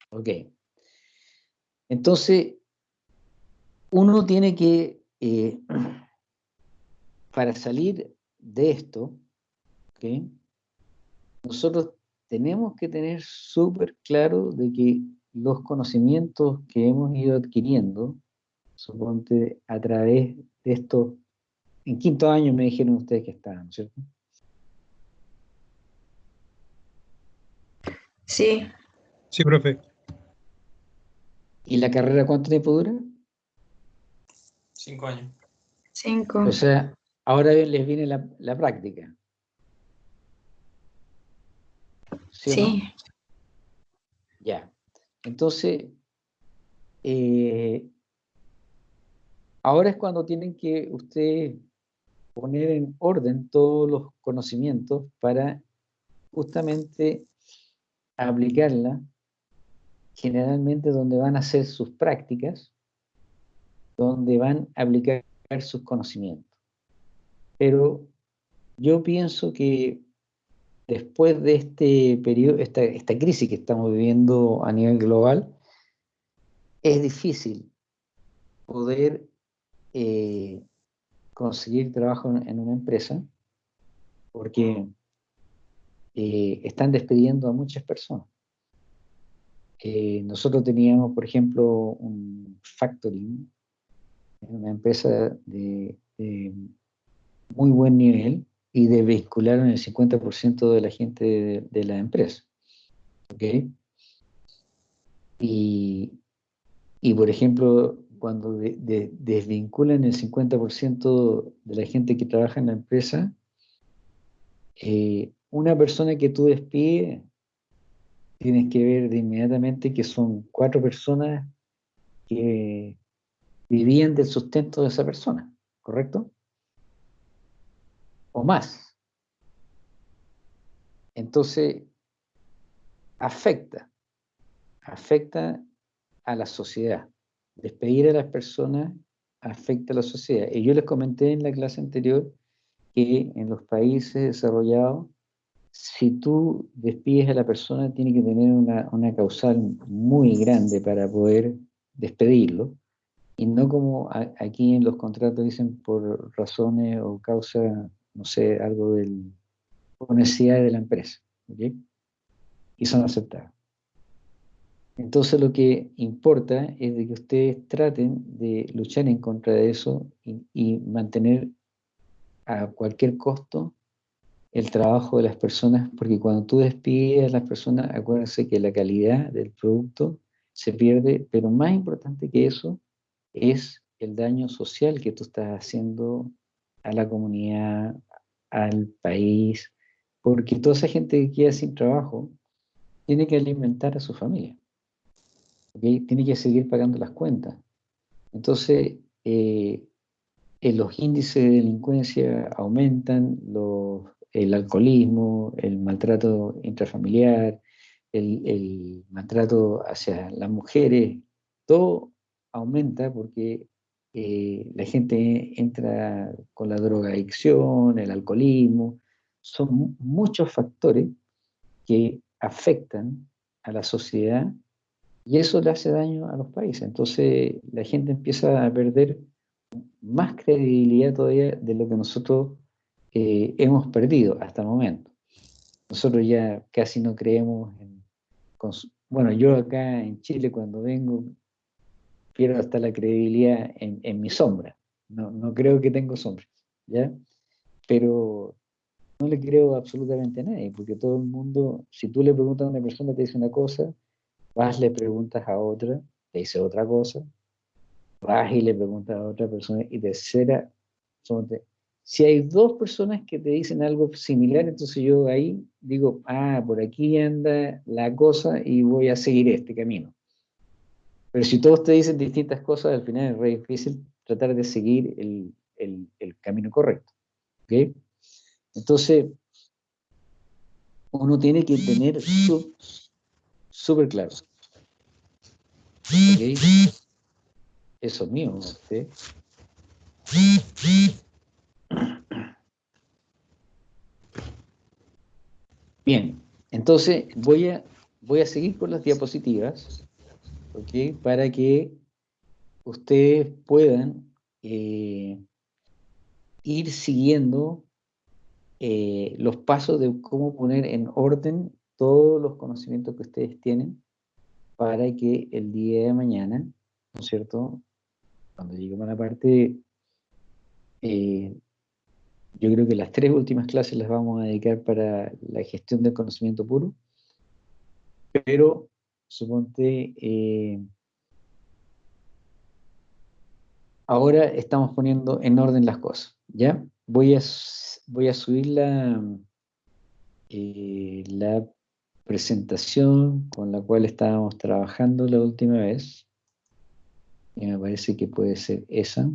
A: Ok. Entonces, uno tiene que eh, para salir de esto, nosotros tenemos que tener súper claro de que los conocimientos que hemos ido adquiriendo, suponte a través de esto, en quinto año me dijeron ustedes que estaban, ¿cierto?
C: Sí.
F: Sí, profe.
A: ¿Y la carrera cuánto tiempo dura?
E: Cinco años.
C: Cinco.
A: O sea, Ahora les viene la, práctica.
C: Sí.
A: Ya. Entonces, eh, ahora es cuando tienen que ustedes poner en orden todos los conocimientos para justamente aplicarla generalmente donde van a hacer sus prácticas, donde van a aplicar sus conocimientos. Pero yo pienso que después de este periodo, esta, crisis que estamos viviendo a nivel global, es difícil poder eh, conseguir trabajo en, una empresa porque eh, están despidiendo a muchas personas. Eh, nosotros teníamos, por ejemplo, un factoring una empresa de, muy buen nivel y de vincularon el 50% de la gente de, la empresa. ¿okay? Y, y, por ejemplo, cuando desvinculan el 50% de la gente que trabaja en la empresa, eh, una persona que tú despides, tienes que ver de inmediatamente que son cuatro personas que vivían del sustento de esa persona, ¿correcto? O más. Entonces, afecta, afecta a la sociedad. Despedir a las personas afecta a la sociedad. Y yo les comenté en la clase anterior que en los países desarrollados, si tú despides a la persona, tiene que tener una, una causal muy grande para poder despedirlo, y no como aquí en los contratos dicen por razones o causa, no sé, algo del, por necesidad de la empresa, y son aceptados. Entonces lo que importa es de que ustedes traten de luchar en contra de eso y, mantener a cualquier costo el trabajo de las personas, porque cuando tú despides a las personas, acuérdense que la calidad del producto se pierde, pero más importante que eso es el daño social que tú estás haciendo a la comunidad, al país, porque toda esa gente que queda sin trabajo tiene que alimentar a su familia tiene que seguir pagando las cuentas. Entonces, eh, eh, los índices de delincuencia aumentan, el alcoholismo, el maltrato intrafamiliar, el, maltrato hacia las mujeres, todo aumenta porque eh, la gente entra con la drogadicción, el alcoholismo, son muchos factores que afectan a la sociedad y eso le hace daño a los países. Entonces la gente empieza a perder más credibilidad todavía de lo que nosotros eh, hemos perdido hasta el momento. Nosotros ya casi no creemos en... Bueno, yo acá en Chile cuando vengo pierdo hasta la credibilidad en, mi sombra. No, no, creo que tengo sombra, ¿ya? Pero no le creo absolutamente a nadie, porque todo el mundo, si tú le preguntas a una persona, te dice una cosa, vas, le preguntas a otra, te dice otra cosa, vas y le preguntas a otra persona, y tercera, si hay dos personas que te dicen algo similar, entonces yo ahí digo, ah, por aquí anda la cosa y voy a seguir este camino. Pero si todos te dicen distintas cosas, al final es re difícil tratar de seguir el, camino correcto. Entonces, uno tiene que tener súper claro eso es mío. Bien, entonces voy a, voy a seguir con las diapositivas, Para que ustedes puedan eh, ir siguiendo eh, los pasos de cómo poner en orden todos los conocimientos que ustedes tienen para que el día de mañana, ¿no es cierto? Cuando lleguemos a la parte, eh, yo creo que las tres últimas clases las vamos a dedicar para la gestión del conocimiento puro, pero suponte, eh, ahora estamos poniendo en orden las cosas, ¿ya? Voy a, subir la, eh, la presentación con la cual estábamos trabajando la última vez. Y me parece que puede ser esa.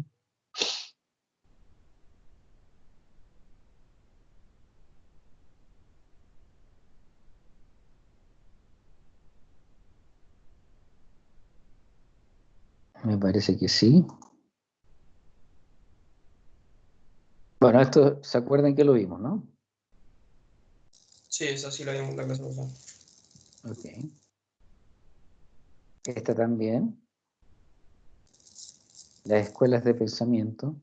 A: Me parece que sí. Bueno, esto, ¿se acuerdan que lo vimos, no?
E: Sí, esa sí la vimos la clase pasada.
A: Ok. Esta también. las escuelas de pensamiento.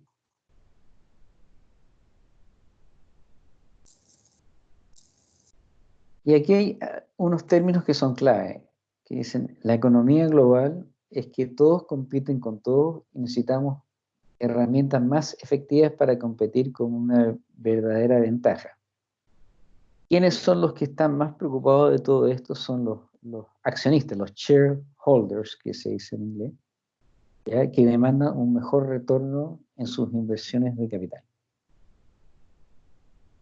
A: Y aquí hay ah, unos términos que son clave, que dicen, la economía global es que todos compiten con todos y necesitamos herramientas más efectivas para competir con una verdadera ventaja. ¿Quiénes son los que están más preocupados de todo esto? Son los, accionistas, los shareholders, que se dice en inglés, que demandan un mejor retorno en sus inversiones de capital.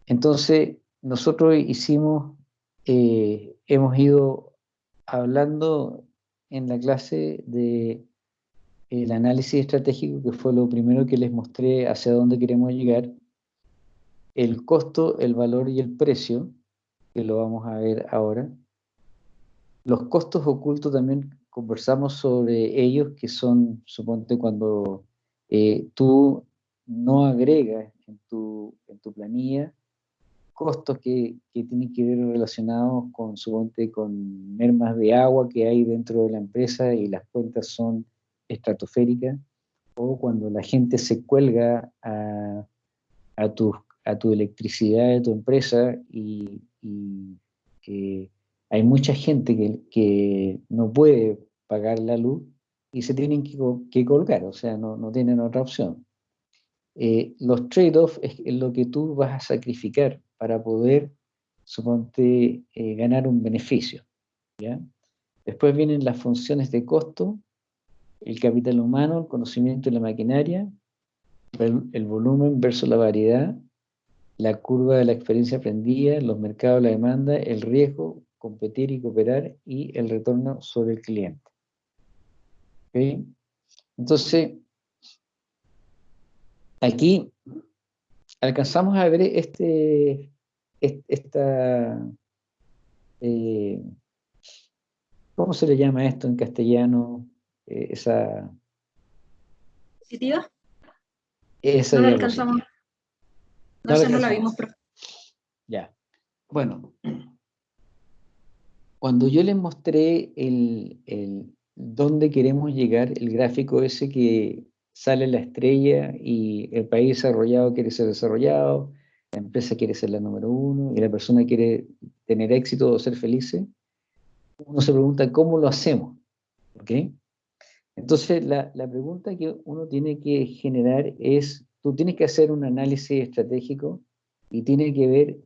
A: Entonces, nosotros hicimos, eh, hemos ido hablando en la clase de el análisis estratégico, que fue lo primero que les mostré hacia dónde queremos llegar, el costo, el valor y el precio, que lo vamos a ver ahora. Los costos ocultos también conversamos sobre ellos, que son, suponte, cuando eh, tú no agregas en tu, en tu planilla costos que, tienen que ver relacionados con, suponte, con mermas de agua que hay dentro de la empresa y las cuentas son estratosférica, o cuando la gente se cuelga a, a, tu, a tu electricidad de tu empresa y, hay mucha gente que, que, no puede pagar la luz y se tienen que, que colgar, o sea, no, no tienen otra opción. Eh, los trade-offs es lo que tú vas a sacrificar para poder, suponte, eh, ganar un beneficio. ¿ya? Después vienen las funciones de costo, el capital humano, el conocimiento y la maquinaria, el, volumen versus la variedad, la curva de la experiencia aprendida, los mercados, la demanda, el riesgo, competir y cooperar y el retorno sobre el cliente. Entonces, aquí alcanzamos a ver este, esta, eh, ¿cómo se le llama esto en castellano? Eh, esa...
G: ¿Diapositiva?
A: Esa
G: no la alcanzamos. No, sé, no la vimos, pero...
A: Ya. Bueno, cuando yo les mostré el, el, dónde queremos llegar, el gráfico ese que sale la estrella y el país desarrollado quiere ser desarrollado, la empresa quiere ser la número uno y la persona quiere tener éxito o ser feliz, uno se pregunta cómo lo hacemos. ¿ok? Entonces, la, pregunta que uno tiene que generar es, tú tienes que hacer un análisis estratégico y tiene que ver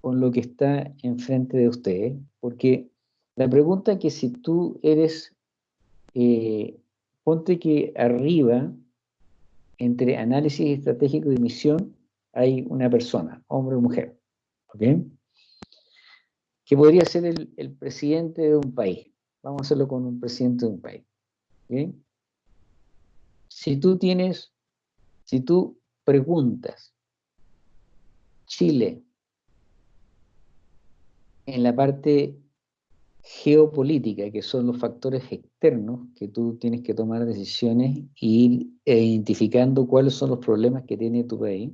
A: con lo que está enfrente de usted, porque la pregunta que si tú eres, eh, ponte que arriba, entre análisis estratégico y misión, hay una persona, hombre o mujer, ¿ok? Que podría ser el, presidente de un país. Vamos a hacerlo con un presidente de un país. Si tú tienes, si tú preguntas, Chile, en la parte geopolítica, que son los factores externos, que tú tienes que tomar decisiones e ir identificando cuáles son los problemas que tiene tu país.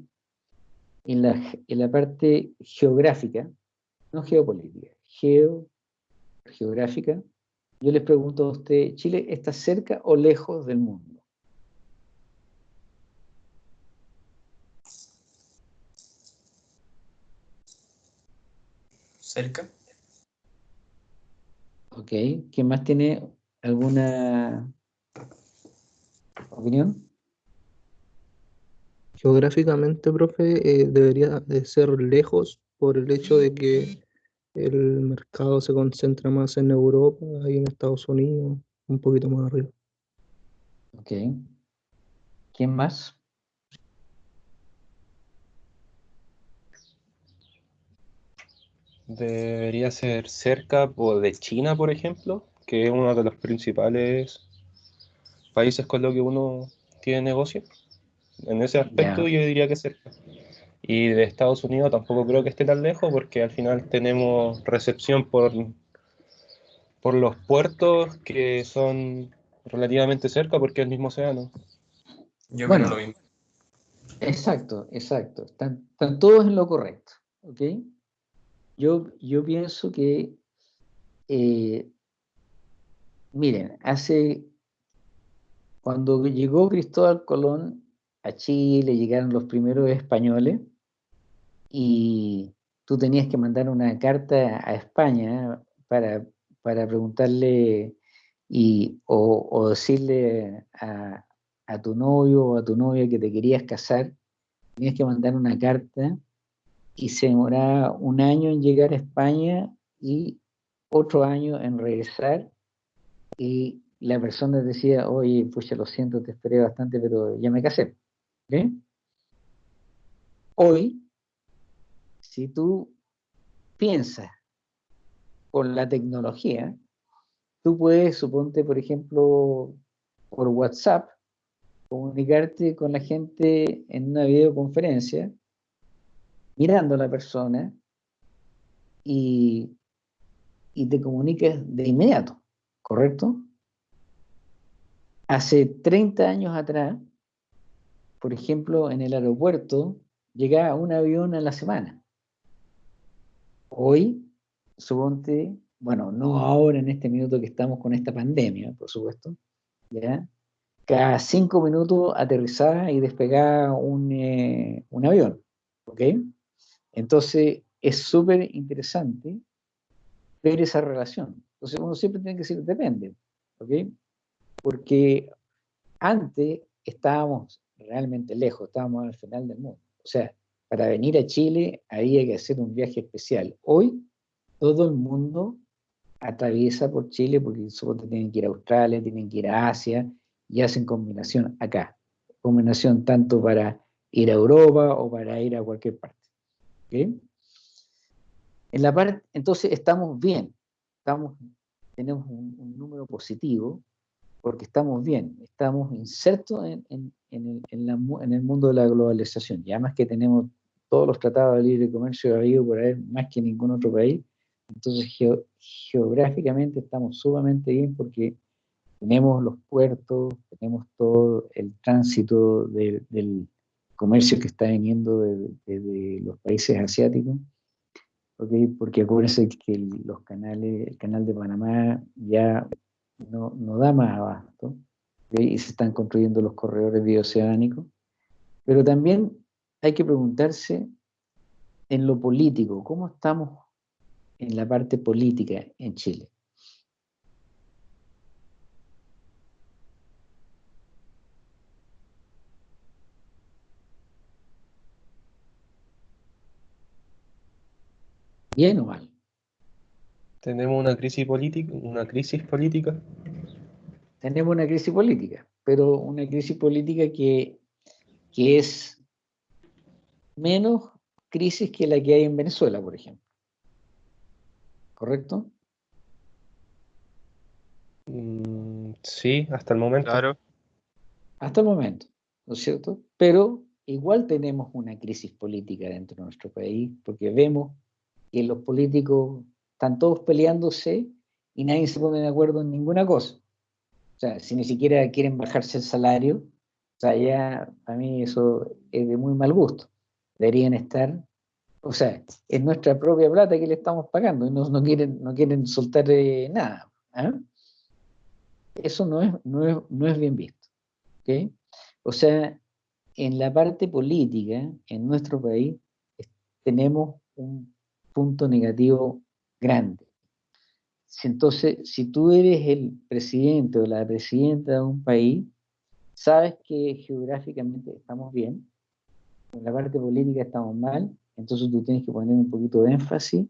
A: En la, en la parte geográfica, no geopolítica, geo, geográfica, yo les pregunto a usted, ¿Chile está cerca o lejos del mundo?
E: Cerca.
A: Ok, ¿quién más tiene alguna opinión?
F: Geográficamente, profe, eh, debería de ser lejos por el hecho de que el mercado se concentra más en Europa y en Estados Unidos, un poquito más arriba.
A: Ok. ¿Quién más?
B: Debería ser cerca de China, por ejemplo, que es uno de los principales países con los que uno tiene negocio. En ese aspecto yo diría que cerca. Y de Estados Unidos tampoco creo que esté tan lejos porque al final tenemos recepción por, por los puertos que son relativamente cerca porque es el mismo océano.
E: Yo bueno, lo mismo.
A: Exacto, exacto. Están, todos en lo correcto. ¿ok? Yo, yo pienso que, eh, miren, hace Cuando llegó Cristóbal Colón a Chile, llegaron los primeros españoles y tú tenías que mandar una carta a España para, preguntarle y, o, decirle a, a, tu novio o a tu novia que te querías casar, tenías que mandar una carta y se demoraba un año en llegar a España y otro año en regresar y la persona decía, oye, pues ya lo siento, te esperé bastante, pero ya me casé. Hoy, si tú piensas con la tecnología, tú puedes, suponte, por ejemplo, por WhatsApp, comunicarte con la gente en una videoconferencia, mirando a la persona y, y te comunicas de inmediato, ¿correcto? Hace 30 años atrás, por ejemplo, en el aeropuerto llegaba un avión a la semana. Hoy, suponte, bueno, no ahora en este minuto que estamos con esta pandemia, por supuesto, ¿ya? cada cinco minutos aterrizaba y despegaba un, eh, un avión, ¿ok? Entonces, es súper interesante ver esa relación. Entonces, uno siempre tiene que decir, depende, ¿ok? porque antes estábamos realmente lejos, estábamos al final del mundo. O sea, para venir a Chile había que hacer un viaje especial. Hoy todo el mundo atraviesa por Chile porque supongo tienen que ir a Australia, tienen que ir a Asia y hacen combinación acá. Combinación tanto para ir a Europa o para ir a cualquier parte. En la parte, entonces estamos bien, estamos, tenemos un número positivo, porque estamos bien, estamos insertos en, en, en, en, el mundo de la globalización, y además que tenemos todos los tratados de libre comercio habido por ahí más que ningún otro país, entonces geográficamente estamos sumamente bien porque tenemos los puertos, tenemos todo el tránsito del comercio que está viniendo de, los países asiáticos, ¿okay? porque acuérdense que los canales, el canal de Panamá ya no, no da más abasto, y se están construyendo los corredores bioceánicos, pero también hay que preguntarse en lo político, ¿cómo estamos en la parte política en Chile? ¿Bien o mal?
B: Tenemos una crisis política, una crisis política.
A: Tenemos una crisis política, pero una crisis política que, que es menos crisis que la que hay en Venezuela, por ejemplo. ¿Correcto?
B: Mm, sí, hasta el momento.
E: Claro.
A: Hasta el momento, ¿no es cierto? Pero igual tenemos una crisis política dentro de nuestro país, porque vemos que los políticos están todos peleándose y nadie se pone de acuerdo en ninguna cosa. O sea, si ni siquiera quieren bajarse el salario, o sea, ya a mí eso es de muy mal gusto. Deberían estar, o sea, es nuestra propia plata que le estamos pagando y no, no quieren, no quieren soltar nada. ¿ah? Eso no es, no, es, no es bien visto. ¿okay? O sea, en la parte política, en nuestro país, tenemos un punto negativo grande. Entonces, si tú eres el presidente o la presidenta de un país, sabes que geográficamente estamos bien, en la parte política estamos mal, entonces tú tienes que poner un poquito de énfasis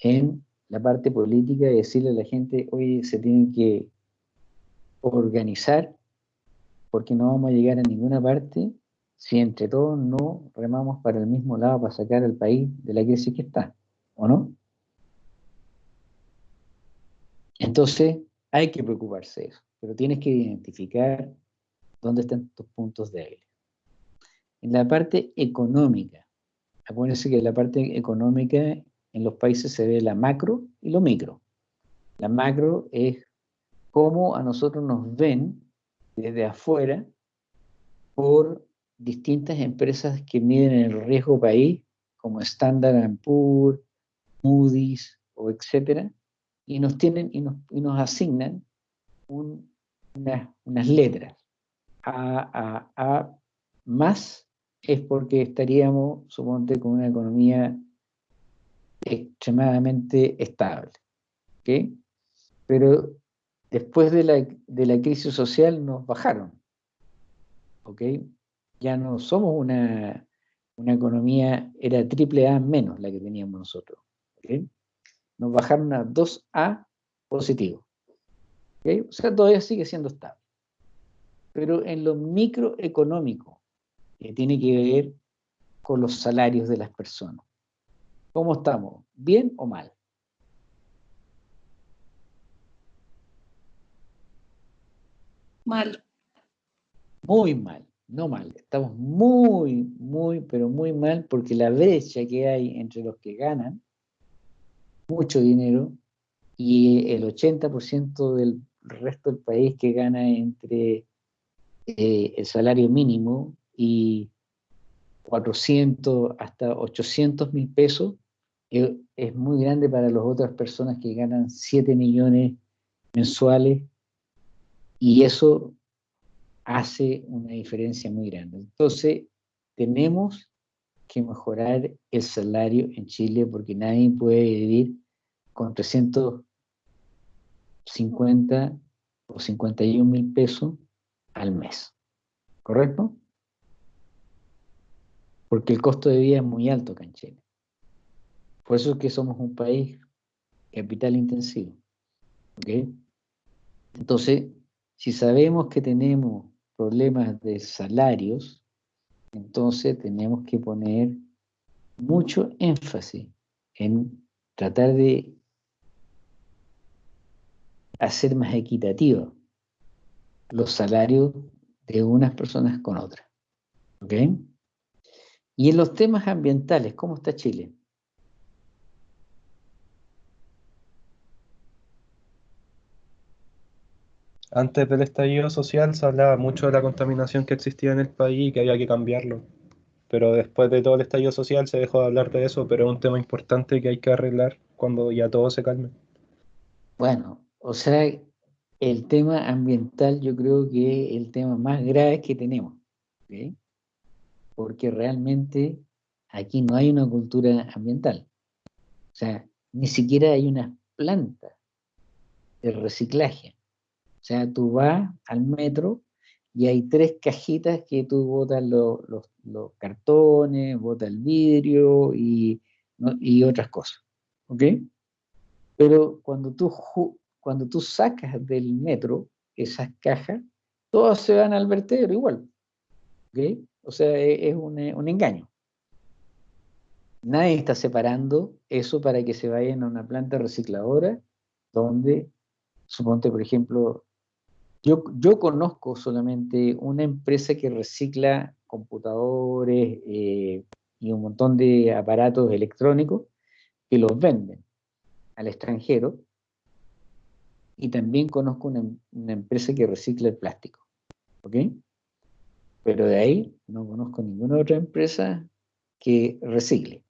A: en la parte política y decirle a la gente, oye, se tienen que organizar porque no vamos a llegar a ninguna parte si entre todos no remamos para el mismo lado para sacar al país de la crisis que está, ¿o no? Entonces, hay que preocuparse de eso, pero tienes que identificar dónde están tus puntos débiles. En la parte económica, acuérdense que en la parte económica en los países se ve la macro y lo micro. La macro es cómo a nosotros nos ven desde afuera por distintas empresas que miden el riesgo país, como Standard Poor's, Moody's o etcétera, y nos tienen y nos, asignan unas letras. A, A, A más, es porque estaríamos, suponte, con una economía extremadamente estable. ¿okay? Pero después de la, de la, crisis social nos bajaron. ¿ok? Ya no somos una, una economía, era triple A menos la que teníamos nosotros. ¿Okay? Nos bajaron a 2A positivo. ¿okay? O sea, todavía sigue siendo estable. Pero en lo microeconómico, que tiene que ver con los salarios de las personas. ¿Cómo estamos? ¿Bien o mal?
G: Mal.
A: Muy mal, no mal. Estamos muy, muy, pero muy mal porque la brecha que hay entre los que ganan mucho dinero y el 80% del resto del país que gana entre eh, el salario mínimo y 400 hasta 800 mil pesos eh, es muy grande para las otras personas que ganan 7 millones mensuales y eso hace una diferencia muy grande. Entonces, tenemos que mejorar el salario en Chile porque nadie puede vivir con 350 o 51 mil pesos al mes. ¿Correcto? Porque el costo de vida es muy alto acá en Chile. Por eso es que somos un país capital intensivo. Entonces, si sabemos que tenemos problemas de salarios, entonces tenemos que poner mucho énfasis en tratar de hacer más equitativos los salarios de unas personas con otras. ¿Ok? Y en los temas ambientales, ¿cómo está Chile?
B: Antes del estallido social se hablaba mucho de la contaminación que existía en el país y que había que cambiarlo. Pero después de todo el estallido social se dejó de hablar de eso, pero es un tema importante que hay que arreglar cuando ya todo se calme.
A: Bueno, o sea, el tema ambiental yo creo que es el tema más grave que tenemos. Porque realmente aquí no hay una cultura ambiental. O sea, ni siquiera hay una planta de reciclaje. O sea, tú vas al metro y hay tres cajitas que tú botas los, cartones, botas el vidrio y, y, otras cosas. ¿Ok? Pero cuando tú, cuando tú sacas del metro esas cajas, todas se van al vertedero igual. ¿Ok? O sea, e, es, un, un engaño. Nadie está separando eso para que se vayan a una planta recicladora donde, suponte, por ejemplo, yo, conozco solamente una empresa que recicla computadores eh, y un montón de aparatos electrónicos que los venden al extranjero. Y también conozco una, empresa que recicla el plástico. ¿Ok? Pero de ahí no conozco ninguna otra empresa que recicle,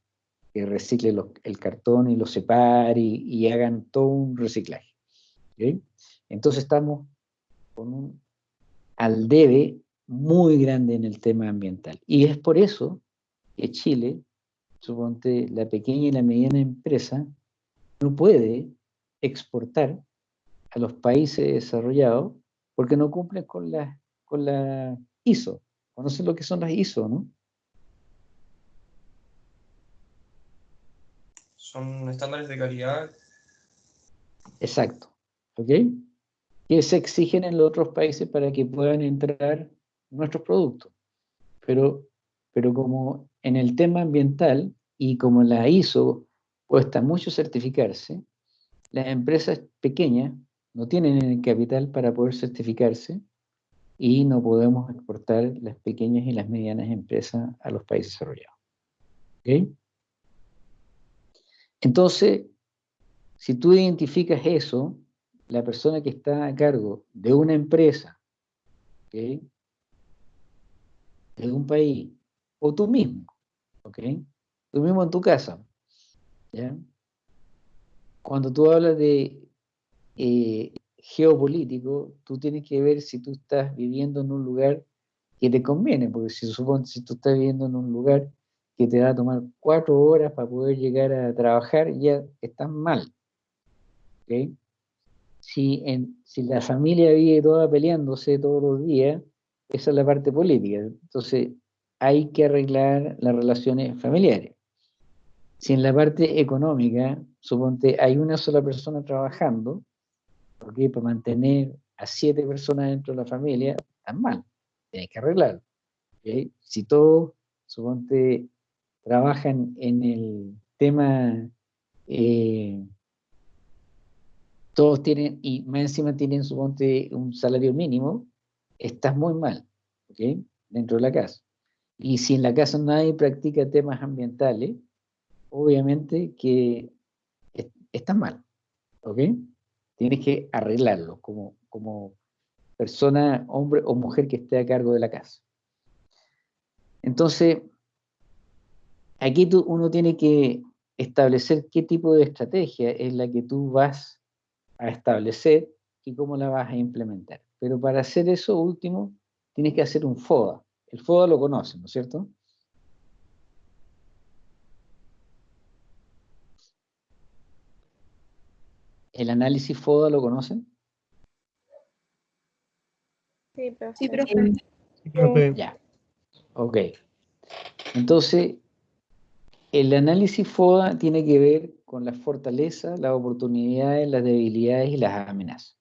A: que recicle el cartón y lo separe y, hagan todo un reciclaje. ¿Ok? Entonces estamos con un al debe muy grande en el tema ambiental. Y es por eso que Chile, suponte la pequeña y la mediana empresa, no puede exportar a los países desarrollados porque no cumplen con la, con la ISO. ¿Conocen lo que son las ISO, no?
E: Son estándares de calidad.
A: Exacto. ¿Ok? Que se exigen en los otros países para que puedan entrar nuestros productos. Pero, pero como en el tema ambiental y como la ISO cuesta mucho certificarse, las empresas pequeñas no tienen el capital para poder certificarse y no podemos exportar las pequeñas y las medianas empresas a los países desarrollados. Entonces, si tú identificas eso, la persona que está a cargo de una empresa, de un país, o tú mismo, tú mismo en tu casa, cuando tú hablas de eh, geopolítico, tú tienes que ver si tú estás viviendo en un lugar que te conviene, porque si, si tú estás viviendo en un lugar que te va a tomar cuatro horas para poder llegar a trabajar, ya estás mal. Si, en, si la familia vive toda peleándose todos los días, esa es la parte política. Entonces, hay que arreglar las relaciones familiares. Si en la parte económica, suponte, hay una sola persona trabajando, porque para mantener a siete personas dentro de la familia, están mal, tienes que arreglarlo. Si todos, suponte, trabajan en el tema, eh, todos tienen, y más encima tienen, suponte, un salario mínimo, estás muy mal, Dentro de la casa. Y si en la casa nadie practica temas ambientales, obviamente que está mal, ¿ok? Tienes que arreglarlo como, como persona, hombre o mujer que esté a cargo de la casa. Entonces, aquí tú, uno tiene que establecer qué tipo de estrategia es la que tú vas a establecer y cómo la vas a implementar. Pero para hacer eso último, tienes que hacer un FODA. El FODA lo conocen, ¿no es cierto? ¿El análisis FODA lo conocen?
D: Sí, pero...
G: Sí,
A: Ya. Ok. Entonces, el análisis FODA tiene que ver con las fortalezas, las oportunidades, las debilidades y las amenazas.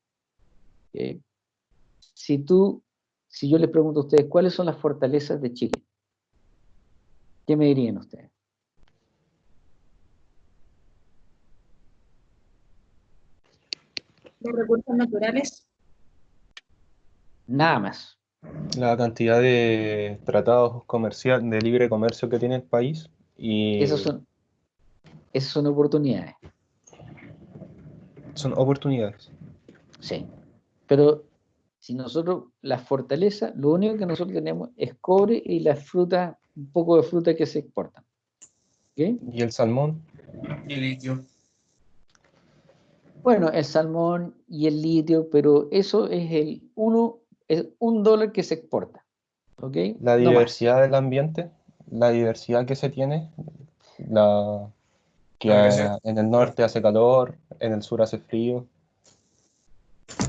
A: Si tú, si yo les pregunto a ustedes, ¿cuáles son las fortalezas de Chile? ¿Qué me dirían ustedes?
G: los recursos naturales.
A: Nada más.
B: La cantidad de tratados comercial, de libre comercio que tiene el país. Y
A: Esas son, esas son oportunidades.
B: Son oportunidades.
A: Sí. Pero si nosotros, la fortaleza, lo único que nosotros tenemos es cobre y las frutas, un poco de fruta que se exportan.
B: ¿Y el salmón?
E: Y el litio.
A: Bueno, el salmón y el litio, pero eso es el uno, es un dólar que se exporta. ¿ok?
B: La diversidad del ambiente, la diversidad que se tiene, la que en el norte hace calor, en el sur hace frío.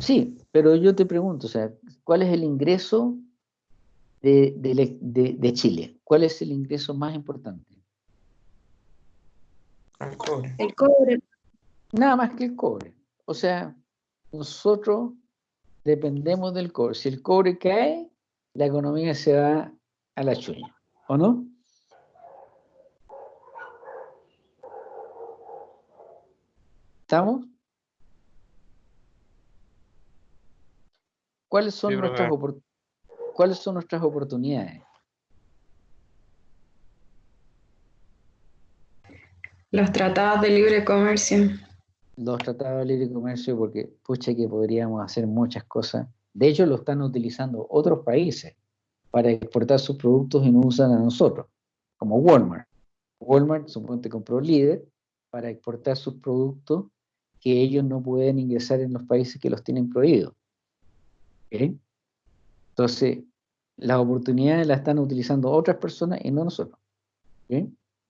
A: Sí, pero yo te pregunto, o sea, ¿cuál es el ingreso de, de Chile? ¿Cuál es el ingreso más importante?
E: El cobre.
G: El cobre.
A: Nada más que el cobre. O sea, nosotros dependemos del cobre. Si el cobre cae, la economía se va a la chuña, ¿o no? ¿Estamos? ¿Cuáles son, nuestras, ¿Cuáles son nuestras oportunidades?
G: Los tratados de libre comercio
A: los tratados de libre comercio porque, pucha, que podríamos hacer muchas cosas. De hecho, lo están utilizando otros países para exportar sus productos y no usan a nosotros, como Walmart. Walmart suponte compró líder para exportar sus productos que ellos no pueden ingresar en los países que los tienen prohibidos. Entonces, las oportunidades las están utilizando otras personas y no nosotros.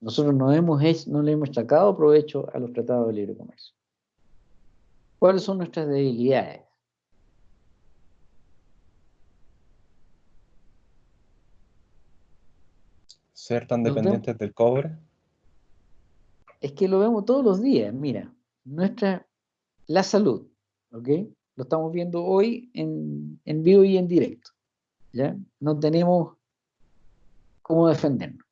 A: Nosotros no, hemos no le hemos sacado provecho a los tratados de libre comercio. ¿Cuáles son nuestras debilidades?
B: Ser tan dependientes del cobre.
A: Es que lo vemos todos los días, mira, nuestra, la salud, ¿ok? Lo estamos viendo hoy en, en vivo y en directo, ¿ya? No tenemos cómo defendernos,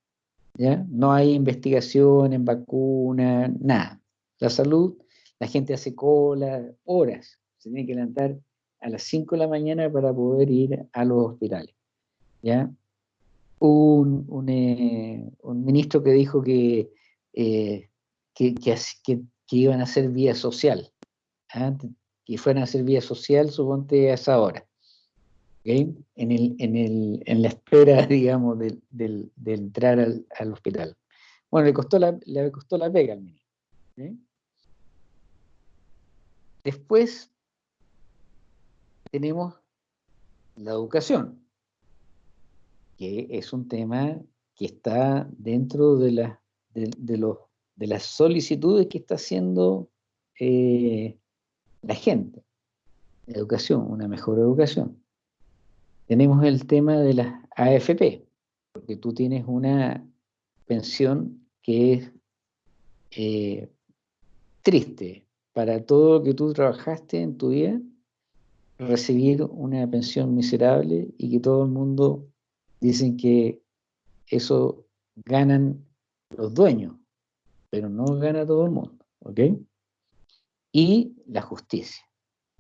A: ¿ya? No hay investigación en vacuna, nada. La salud la gente hace cola, horas. Se tiene que levantar a las 5 de la mañana para poder ir a los hospitales. ¿ya? Un, un, eh, ministro que dijo que, eh, que, iban a hacer vía social, ¿ah? que fueran a hacer vía social, suponte a esa hora. En, el, en, el, en, la espera, digamos, de, entrar al, al, hospital. Bueno, le costó la, le costó la pega al ministro. Después, tenemos la educación, que es un tema que está dentro de, la, de, los, de las solicitudes que está haciendo eh, la gente. Educación, una mejor educación. Tenemos el tema de las AFP, porque tú tienes una pensión que es eh, triste para todo lo que tú trabajaste en tu vida, recibir una pensión miserable y que todo el mundo dicen que eso ganan los dueños, pero no gana todo el mundo, ¿ok? Y la justicia.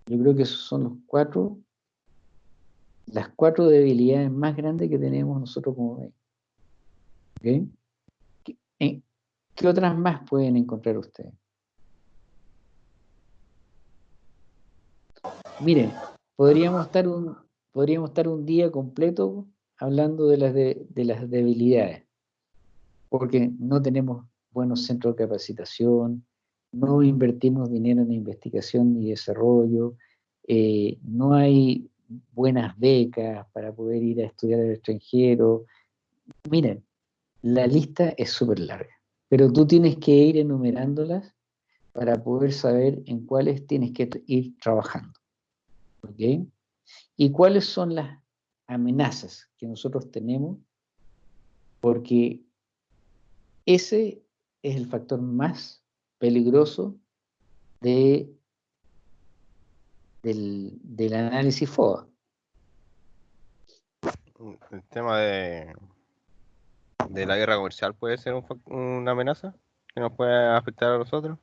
A: Yo creo que esos son los cuatro, las cuatro debilidades más grandes que tenemos nosotros como país. ¿Ok? ¿Qué otras más pueden encontrar ustedes? Miren, podríamos estar un, podríamos estar un día completo hablando de las, de, las debilidades, porque no tenemos buenos centros de capacitación, no invertimos dinero en investigación y desarrollo, eh, no hay buenas becas para poder ir a estudiar al extranjero. Miren, la lista es súper larga, pero tú tienes que ir enumerándolas para poder saber en cuáles tienes que ir trabajando. ¿Ok? ¿Y cuáles son las amenazas que nosotros tenemos? Porque ese es el factor más peligroso de, del, del análisis FOA.
H: El tema de, de la guerra comercial puede ser una amenaza que nos puede afectar a nosotros.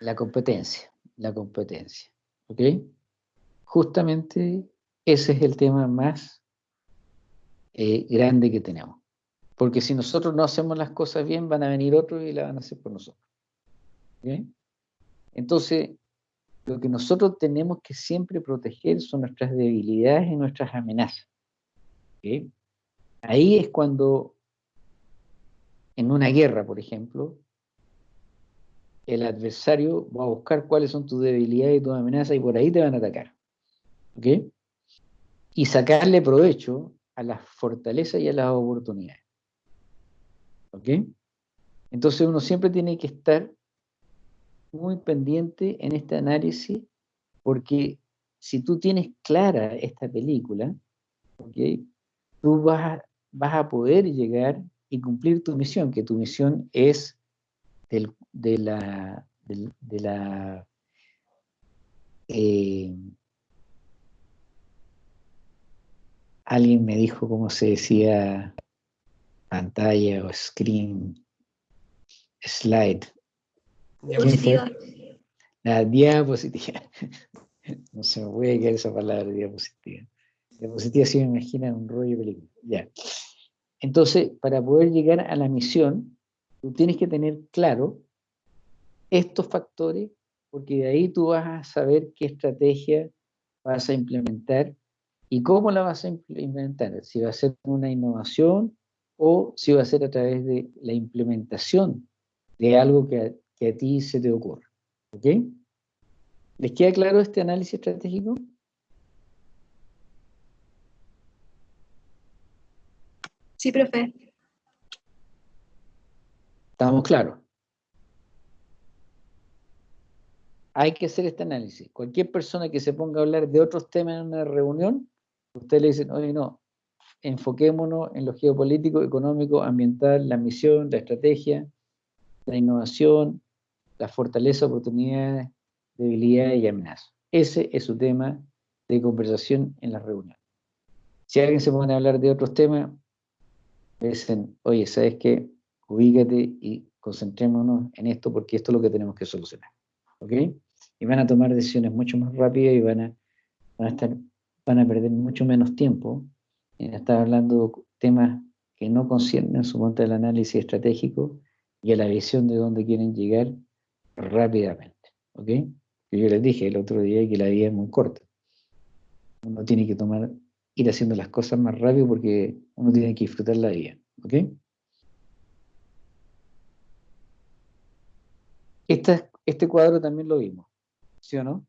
A: La competencia, la competencia. ¿Ok? justamente ese es el tema más eh, grande que tenemos. Porque si nosotros no hacemos las cosas bien, van a venir otros y la van a hacer por nosotros. Entonces, lo que nosotros tenemos que siempre proteger son nuestras debilidades y nuestras amenazas. Ahí es cuando, en una guerra, por ejemplo, el adversario va a buscar cuáles son tus debilidades y tus amenazas y por ahí te van a atacar. Y sacarle provecho a las fortalezas y a las oportunidades. ¿Ok? Entonces uno siempre tiene que estar muy pendiente en este análisis porque si tú tienes clara esta película, ¿ok? Tú vas a, vas a poder llegar y cumplir tu misión, que tu misión es de la, de, la eh, alguien me dijo cómo se decía pantalla o screen, slide.
D: Diapositiva.
A: La diapositiva. No se me puede quedar esa palabra, diapositiva. Diapositiva sí me imagina un rollo película. Ya. Entonces, para poder llegar a la misión, tú tienes que tener claro estos factores, porque de ahí tú vas a saber qué estrategia vas a implementar ¿Y cómo la vas a implementar? Si va a ser una innovación o si va a ser a través de la implementación de algo que a, ti se te ocurra. ¿Ok? ¿Les queda claro este análisis estratégico?
G: Sí, profe.
A: ¿Estamos claros? Hay que hacer este análisis. Cualquier persona que se ponga a hablar de otros temas en una reunión Ustedes le dicen, oye, no, enfoquémonos en lo geopolítico, económico, ambiental, la misión, la estrategia, la innovación, la fortaleza, oportunidades, debilidades y amenazas. Ese es su tema de conversación en la reunión. Si alguien se pone a hablar de otros temas, dicen, oye, ¿sabes qué? Ubícate y concentrémonos en esto porque esto es lo que tenemos que solucionar. ¿Ok? Y van a tomar decisiones mucho más rápidas y van a, perder mucho menos tiempo estar hablando temas que no conciernen su monte del análisis estratégico y a la visión de dónde quieren llegar rápidamente. ¿Ok? Yo les dije el otro día que la vida es muy corta. Uno tiene que tomar, ir haciendo las cosas más rápido porque uno tiene que disfrutar la vida. ¿Ok? este cuadro también lo vimos, ¿sí o no?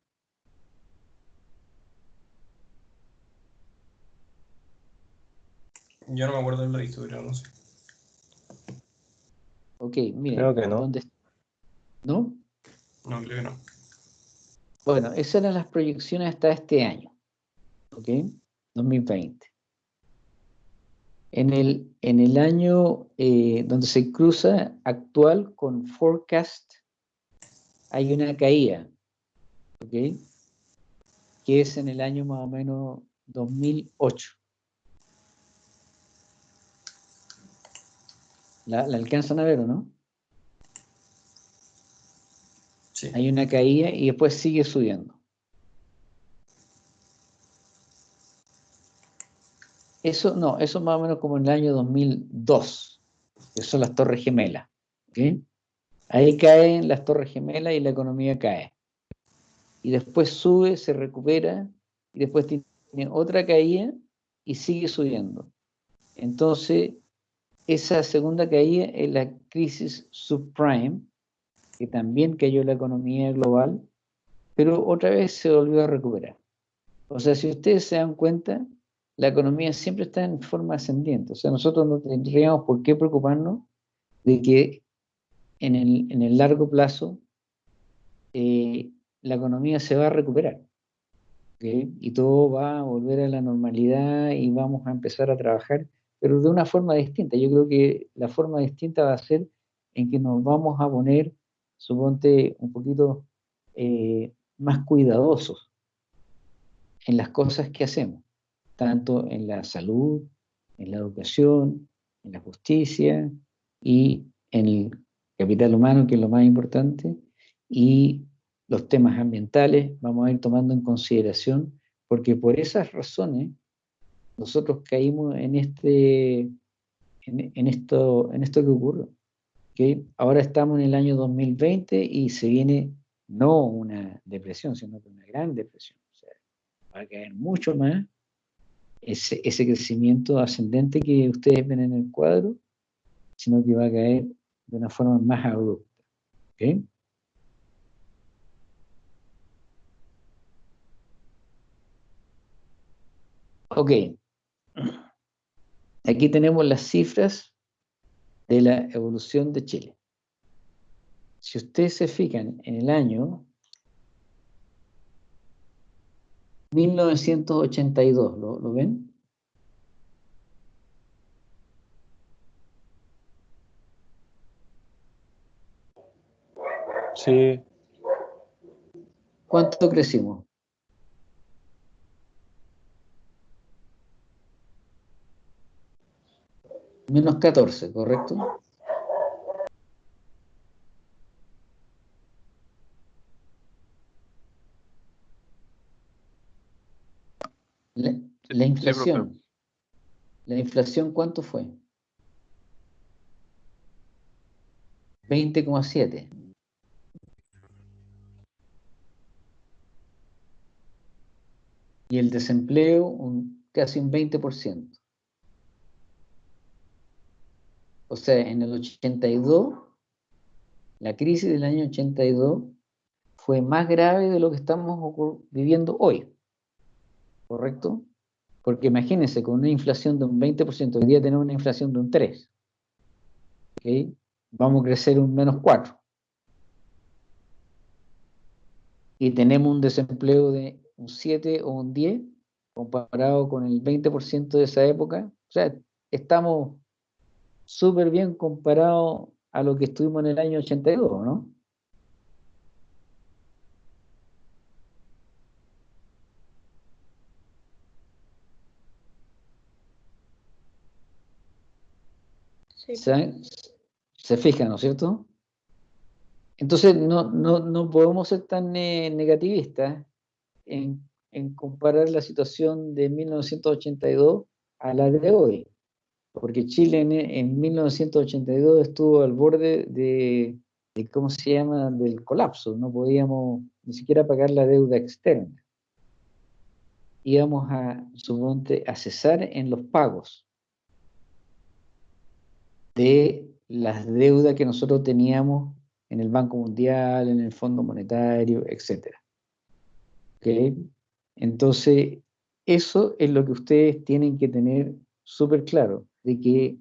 E: Yo no me acuerdo del registro, pero no sé.
A: Ok, miren.
B: Creo que no.
A: ¿dónde- ¿No?
E: No, creo que no.
A: Bueno, esas eran las proyecciones hasta este año, ¿ok? 2020. En el, en el año eh, donde se cruza actual con forecast, hay una caída, ¿ok? Que es en el año más o menos 2008. ¿La, la alcanzan a ver o no?
E: Sí.
A: Hay una caída y después sigue subiendo. Eso no, eso más o menos como en el año 2002, que son las Torres Gemelas. ¿ok? Ahí caen las Torres Gemelas y la economía cae. Y después sube, se recupera, y después tiene otra caída y sigue subiendo. Entonces, esa segunda caída es la crisis subprime, que también cayó la economía global, pero otra vez se volvió a recuperar. O sea, si ustedes se dan cuenta, la economía siempre está en forma ascendiente. O sea, nosotros no tendríamos por qué preocuparnos de que en el, en el largo plazo eh, la economía se va a recuperar. Y todo va a volver a la normalidad y vamos a empezar a trabajar, pero de una forma distinta. Yo creo que la forma distinta va a ser en que nos vamos a poner, suponte, un poquito eh, más cuidadosos en las cosas que hacemos, tanto en la salud, en la educación, en la justicia y en el capital humano, que es lo más importante, y los temas ambientales vamos a ir tomando en consideración, porque por esas razones nosotros caímos en este en, esto en esto que ocurre. ¿ok? Ahora estamos en el año 2020 y se viene no una depresión, sino una gran depresión. O sea, va a caer mucho más ese, crecimiento ascendente que ustedes ven en el cuadro, sino que va a caer de una forma más abrupta. ¿ok? Ok. Aquí tenemos las cifras de la evolución de Chile. Si ustedes se fijan en el año 1982, ¿lo, lo ven?
B: Sí,
A: ¿Cuánto crecimos? Menos 14, ¿correcto? La, la inflación. ¿La inflación cuánto fue? 20,7. Y el desempleo un, casi un 20%. O sea, en el 82, la crisis del año 82 fue más grave de lo que estamos viviendo hoy. ¿Correcto? Porque imagínense, con una inflación de un 20%, hoy día tenemos una inflación de un 3%. ¿ok? Vamos a crecer un menos 4%. Y tenemos un desempleo de un 7 o un 10 comparado con el 20% de esa época. O sea, estamos súper bien comparado a lo que estuvimos en el año 82, ¿no?
D: Sí,
A: ¿Se, se fijan, ¿no es cierto? Entonces, no, no, no podemos ser tan eh, negativistas en, en comparar la situación de 1982 a la de hoy, porque Chile en, en 1982 estuvo al borde de, ¿cómo se llama?, del colapso, no podíamos ni siquiera pagar la deuda externa. Íbamos a, suponte, a cesar en los pagos de las deudas que nosotros teníamos en el Banco Mundial, en el Fondo Monetario, etc. ¿Ok? Entonces, eso es lo que ustedes tienen que tener súper claro de que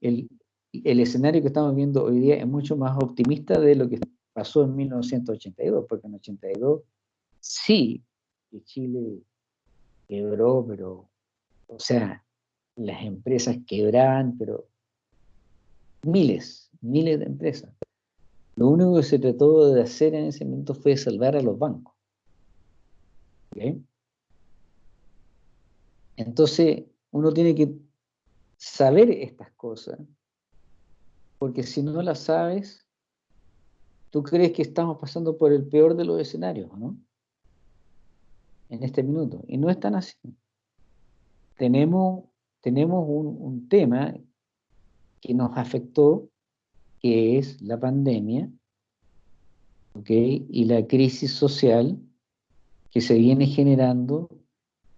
A: el, el escenario que estamos viendo hoy día es mucho más optimista de lo que pasó en 1982, porque en 82 sí, que Chile quebró, pero, o sea, las empresas quebraban, pero miles, miles de empresas. Lo único que se trató de hacer en ese momento fue salvar a los bancos. Entonces, uno tiene que saber estas cosas, porque si no las sabes, tú crees que estamos pasando por el peor de los escenarios, ¿no? En este minuto. Y no es tan así. Tenemos, tenemos un, tema que nos afectó, que es la pandemia. Y la crisis social que se viene generando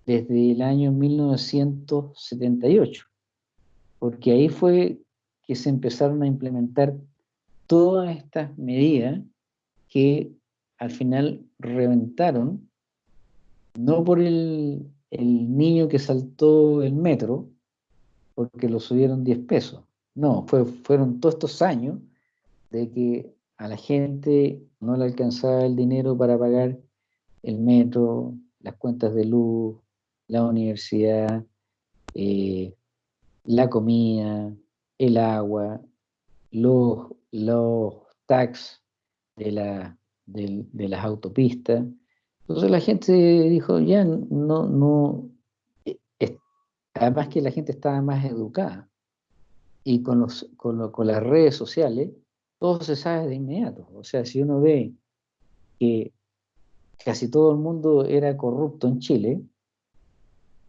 A: desde el año 1978, porque ahí fue que se empezaron a implementar todas estas medidas que al final reventaron, no por el, niño que saltó el metro, porque lo subieron 10 pesos, no, fue, fueron todos estos años de que a la gente no le alcanzaba el dinero para pagar el metro, las cuentas de luz, la universidad, eh, la comida, el agua, los, los tax de, la, de, las autopistas. Entonces la gente dijo, ya no, no, eh, además que la gente estaba más educada y con, los, con, con las redes sociales, todo se sabe de inmediato. O sea, si uno ve que casi todo el mundo era corrupto en Chile,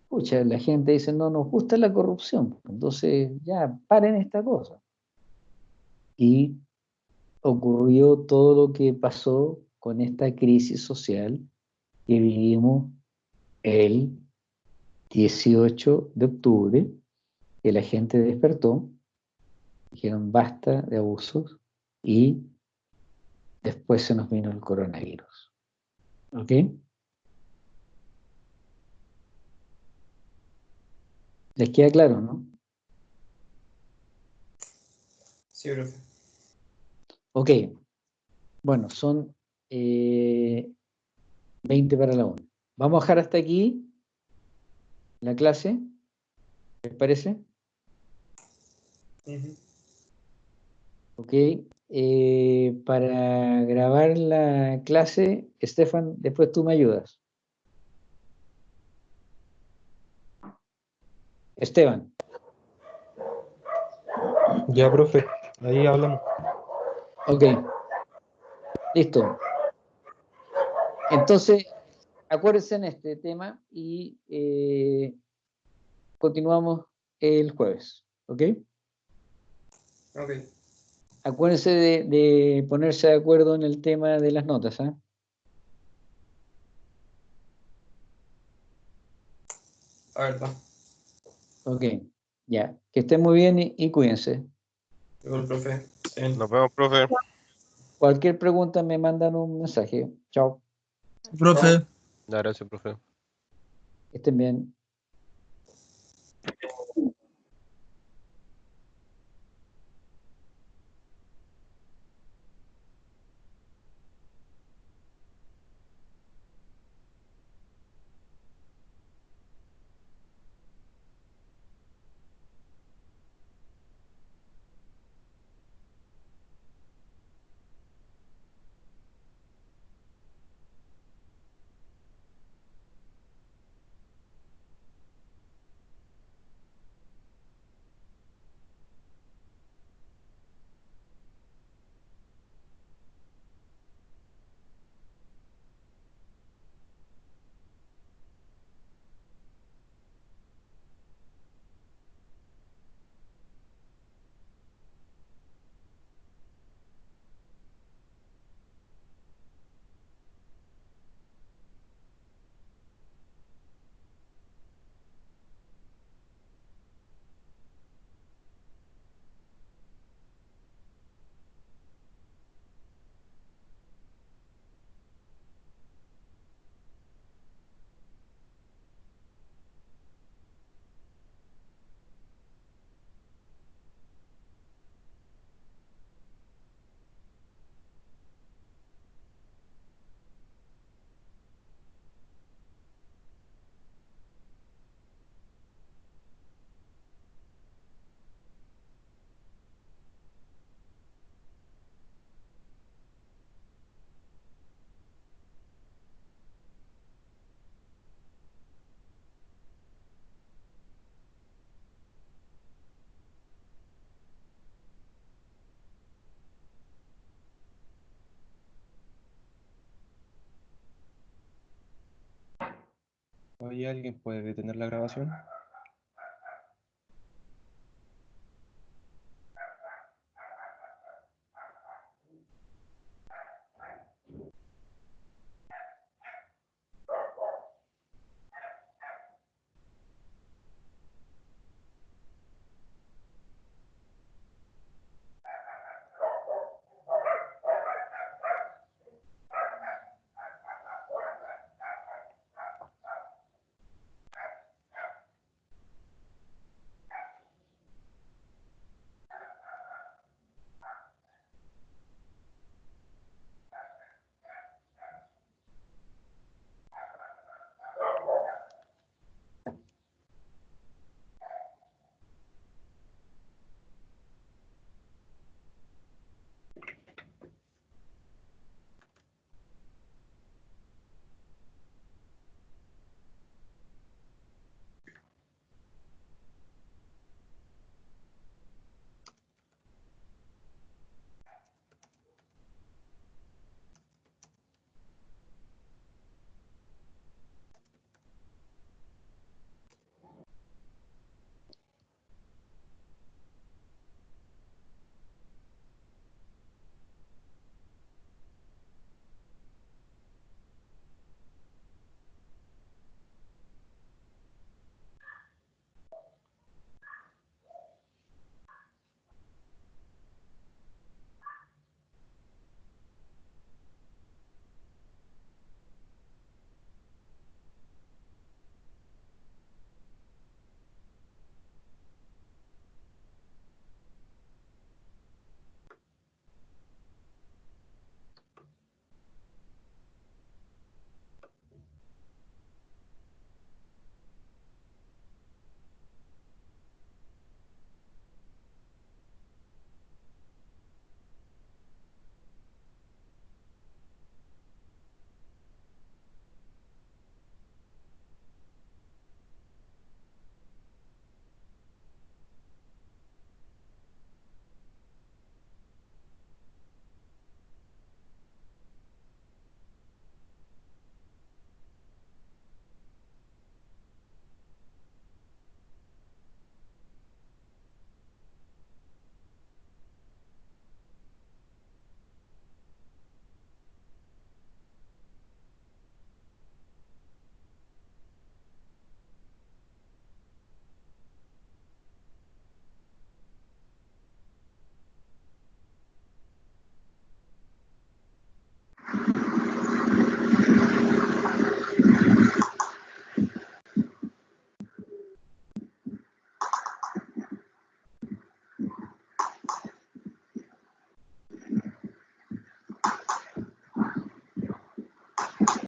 A: escucha, la gente dice, no nos gusta la corrupción, entonces ya paren esta cosa. Y ocurrió todo lo que pasó con esta crisis social que vivimos el 18 de octubre, que la gente despertó, dijeron basta de abusos y después se nos vino el coronavirus. ¿Ok? ¿Les queda claro, no?
E: Sí, profe.
A: Ok. Bueno, son 20 eh, para la 1. Vamos a dejar hasta aquí la clase. ¿Les parece? Ok. Eh, para grabar la clase, Estefan, después tú me ayudas. Esteban.
B: Ya, profe, ahí hablamos.
A: Ok. Listo. Entonces, acuérdense en este tema y eh, continuamos el jueves. ¿Ok?
E: Ok.
A: Acuérdense de, ponerse de acuerdo en el tema de las notas. ¿ah?
E: A ver,
A: Ok, ya. Que estén muy bien y, cuídense.
E: profe.
H: Nos vemos, profe.
A: Cualquier pregunta me mandan un mensaje. Chao.
I: Profe.
H: Gracias, profe.
A: estén bien.
B: ¿Hay alguien puede detener la grabación?